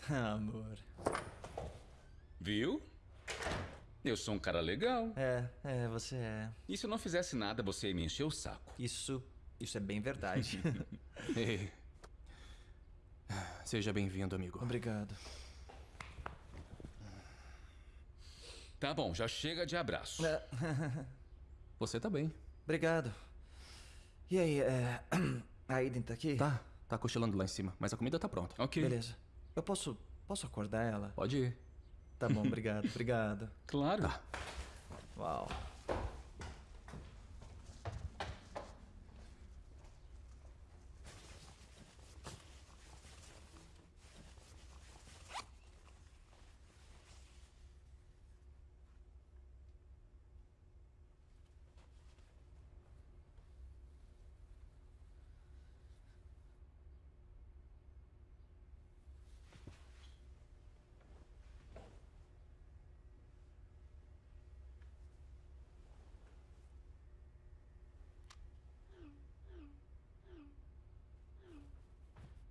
Amor. Viu? Eu sou um cara legal. É, é, você é. E se eu não fizesse nada, você ia me encher o saco? Isso, isso é bem verdade. Ei. Seja bem-vindo, amigo. Obrigado. Tá bom, já chega de abraço. Você tá bem. Obrigado. E aí, é... a Aiden tá aqui? Tá, tá cochilando lá em cima, mas a comida tá pronta. Ok. Beleza. Eu posso, posso acordar ela? Pode ir. Tá bom, obrigado, obrigado. Claro. Tá. Uau.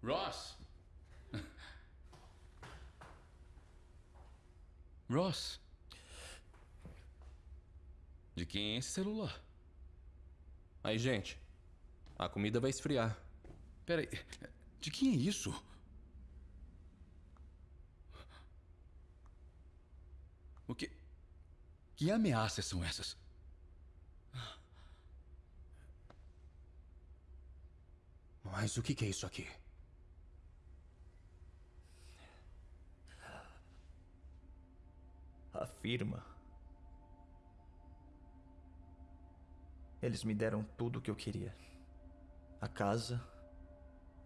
Ross! De quem é esse celular? Aí, gente, a comida vai esfriar. Peraí, de quem é isso? O que. Que ameaças são essas? Mas o que é isso aqui? A firma. Eles me deram tudo o que eu queria: a casa,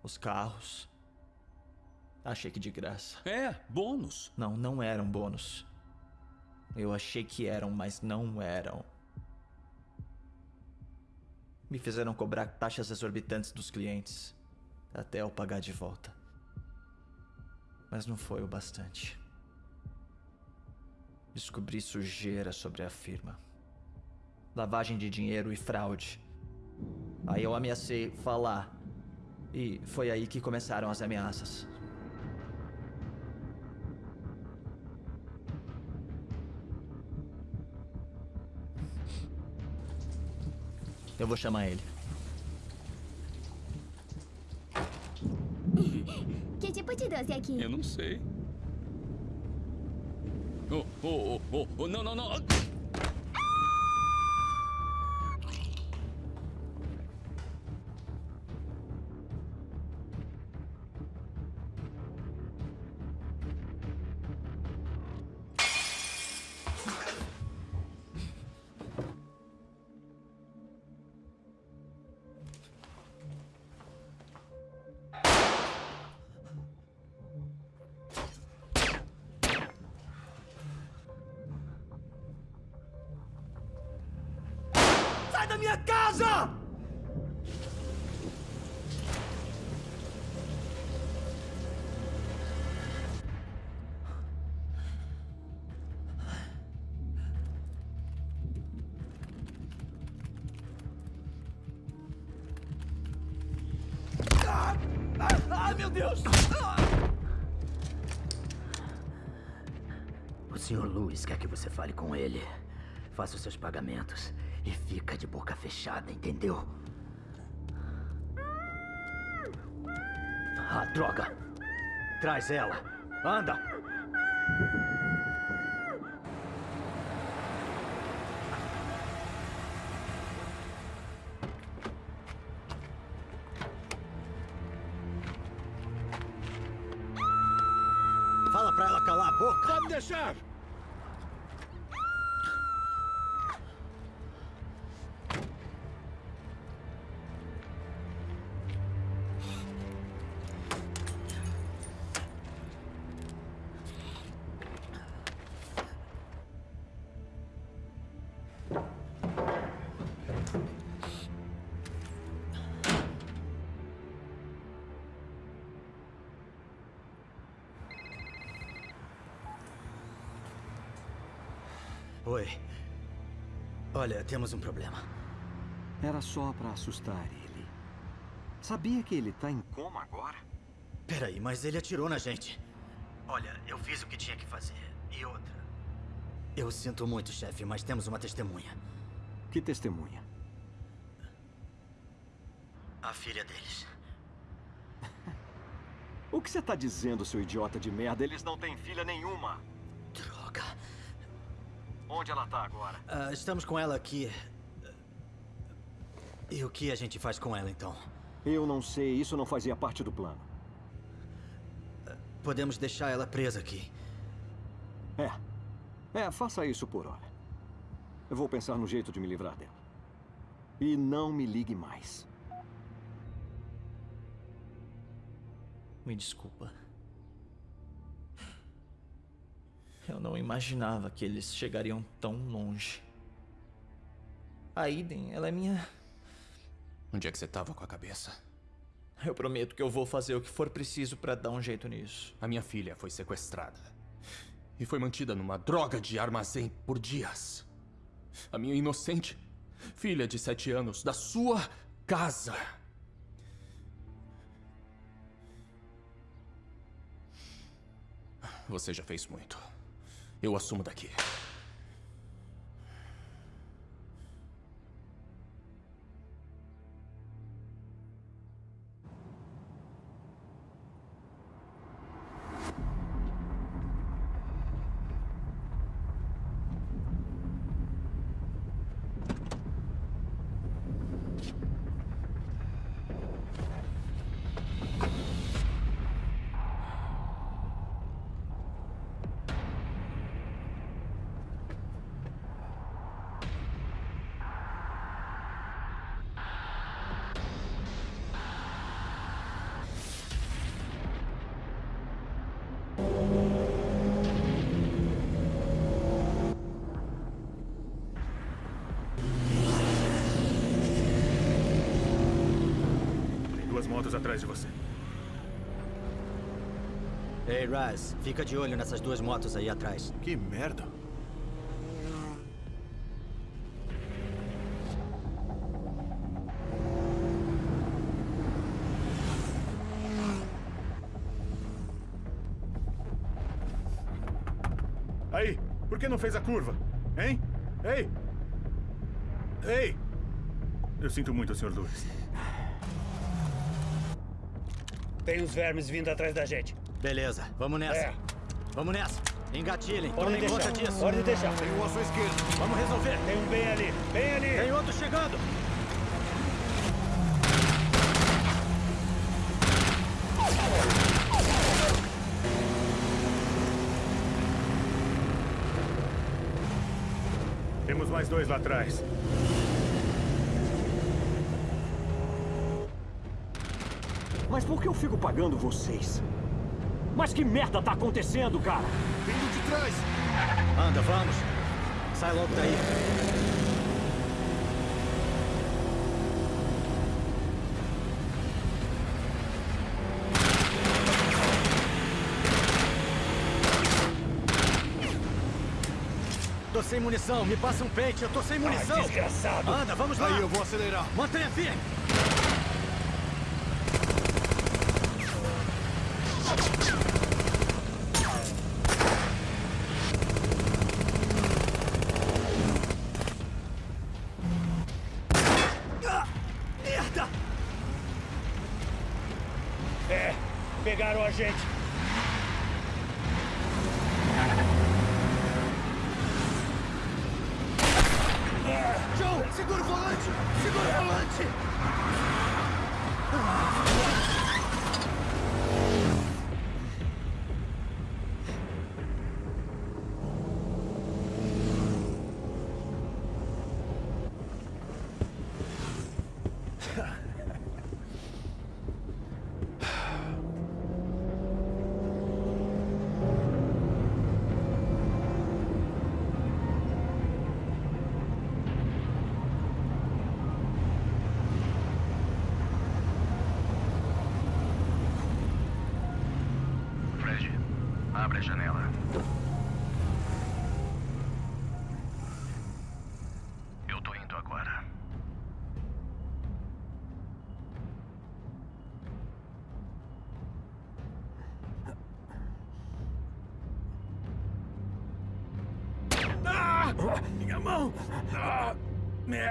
os carros. Achei que de graça. É, bônus. Não, não eram bônus. Eu achei que eram, mas não eram. Me fizeram cobrar taxas exorbitantes dos clientes, até eu pagar de volta. Mas não foi o bastante. Descobri sujeira sobre a firma. Lavagem de dinheiro e fraude. Aí eu ameacei falar. E foi aí que começaram as ameaças. Eu vou chamar ele. Que tipo de doce é aqui? Eu não sei. Oh, oh, oh, oh, oh, não, não, Quer que você fale com ele. Faça os seus pagamentos e fica de boca fechada, entendeu? Ah, droga! Traz ela! Anda! Temos um problema. Era só pra assustar ele. Sabia que ele tá em coma agora? Peraí, mas ele atirou na gente. Olha, eu fiz o que tinha que fazer. E outra. Eu sinto muito, chefe, mas temos uma testemunha. Que testemunha? A filha deles. O que você tá dizendo, seu idiota de merda? Eles não têm filha nenhuma. Onde ela tá agora? Ah, estamos com ela aqui. E o que a gente faz com ela, então? Eu não sei, isso não fazia parte do plano. Podemos deixar ela presa aqui. É. É, faça isso por hora. Eu vou pensar no jeito de me livrar dela. E não me ligue mais. Me desculpa. Eu não imaginava que eles chegariam tão longe. A Iden, ela é minha. Onde é que você tava com a cabeça? Eu prometo que eu vou fazer o que for preciso pra dar um jeito nisso. A minha filha foi sequestrada. E foi mantida numa droga de armazém por dias. A minha inocente filha de sete anos da sua casa. Você já fez muito. Eu assumo daqui. Raz, fica de olho nessas duas motos aí atrás. Que merda. Aí, por que não fez a curva? Hein? Ei! Ei! Eu sinto muito, Sr. Lewis. Tem uns vermes vindo atrás da gente. Beleza, vamos nessa. É. Vamos nessa. Engatilhem, Pode tomem deixar. conta disso. Pode deixar. Tem um à sua esquerda. Vamos resolver. Tem um bem ali. Bem ali. Tem outro chegando. Temos mais dois lá atrás. Mas por que eu fico pagando vocês? Mas que merda tá acontecendo, cara? Vindo de trás! Anda, vamos. Sai logo daí. Tô sem munição, me passa um pente, eu tô sem munição. desgraçado. Anda, vamos lá. Aí, eu vou acelerar. Mantenha firme. it.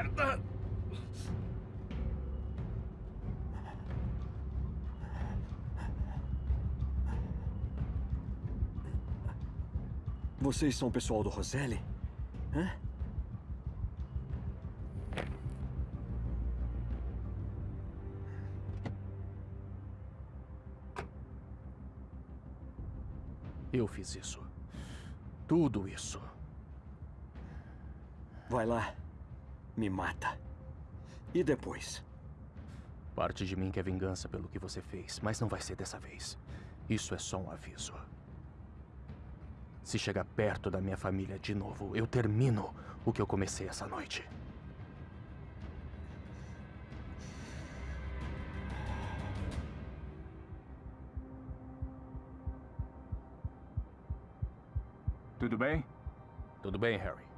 Merda! Vocês são o pessoal do Roselli? Hã? Eu fiz isso. Tudo isso. Vai lá. Me mata. E depois? Parte de mim quer vingança pelo que você fez, mas não vai ser dessa vez. Isso é só um aviso. Se chegar perto da minha família de novo, eu termino o que eu comecei essa noite. Tudo bem? Tudo bem, Harry.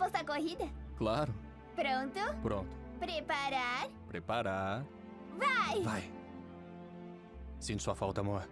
Apostar corrida? Claro. Pronto? Pronto. Preparar? Preparar. Vai! Vai. Sinto sua falta, amor.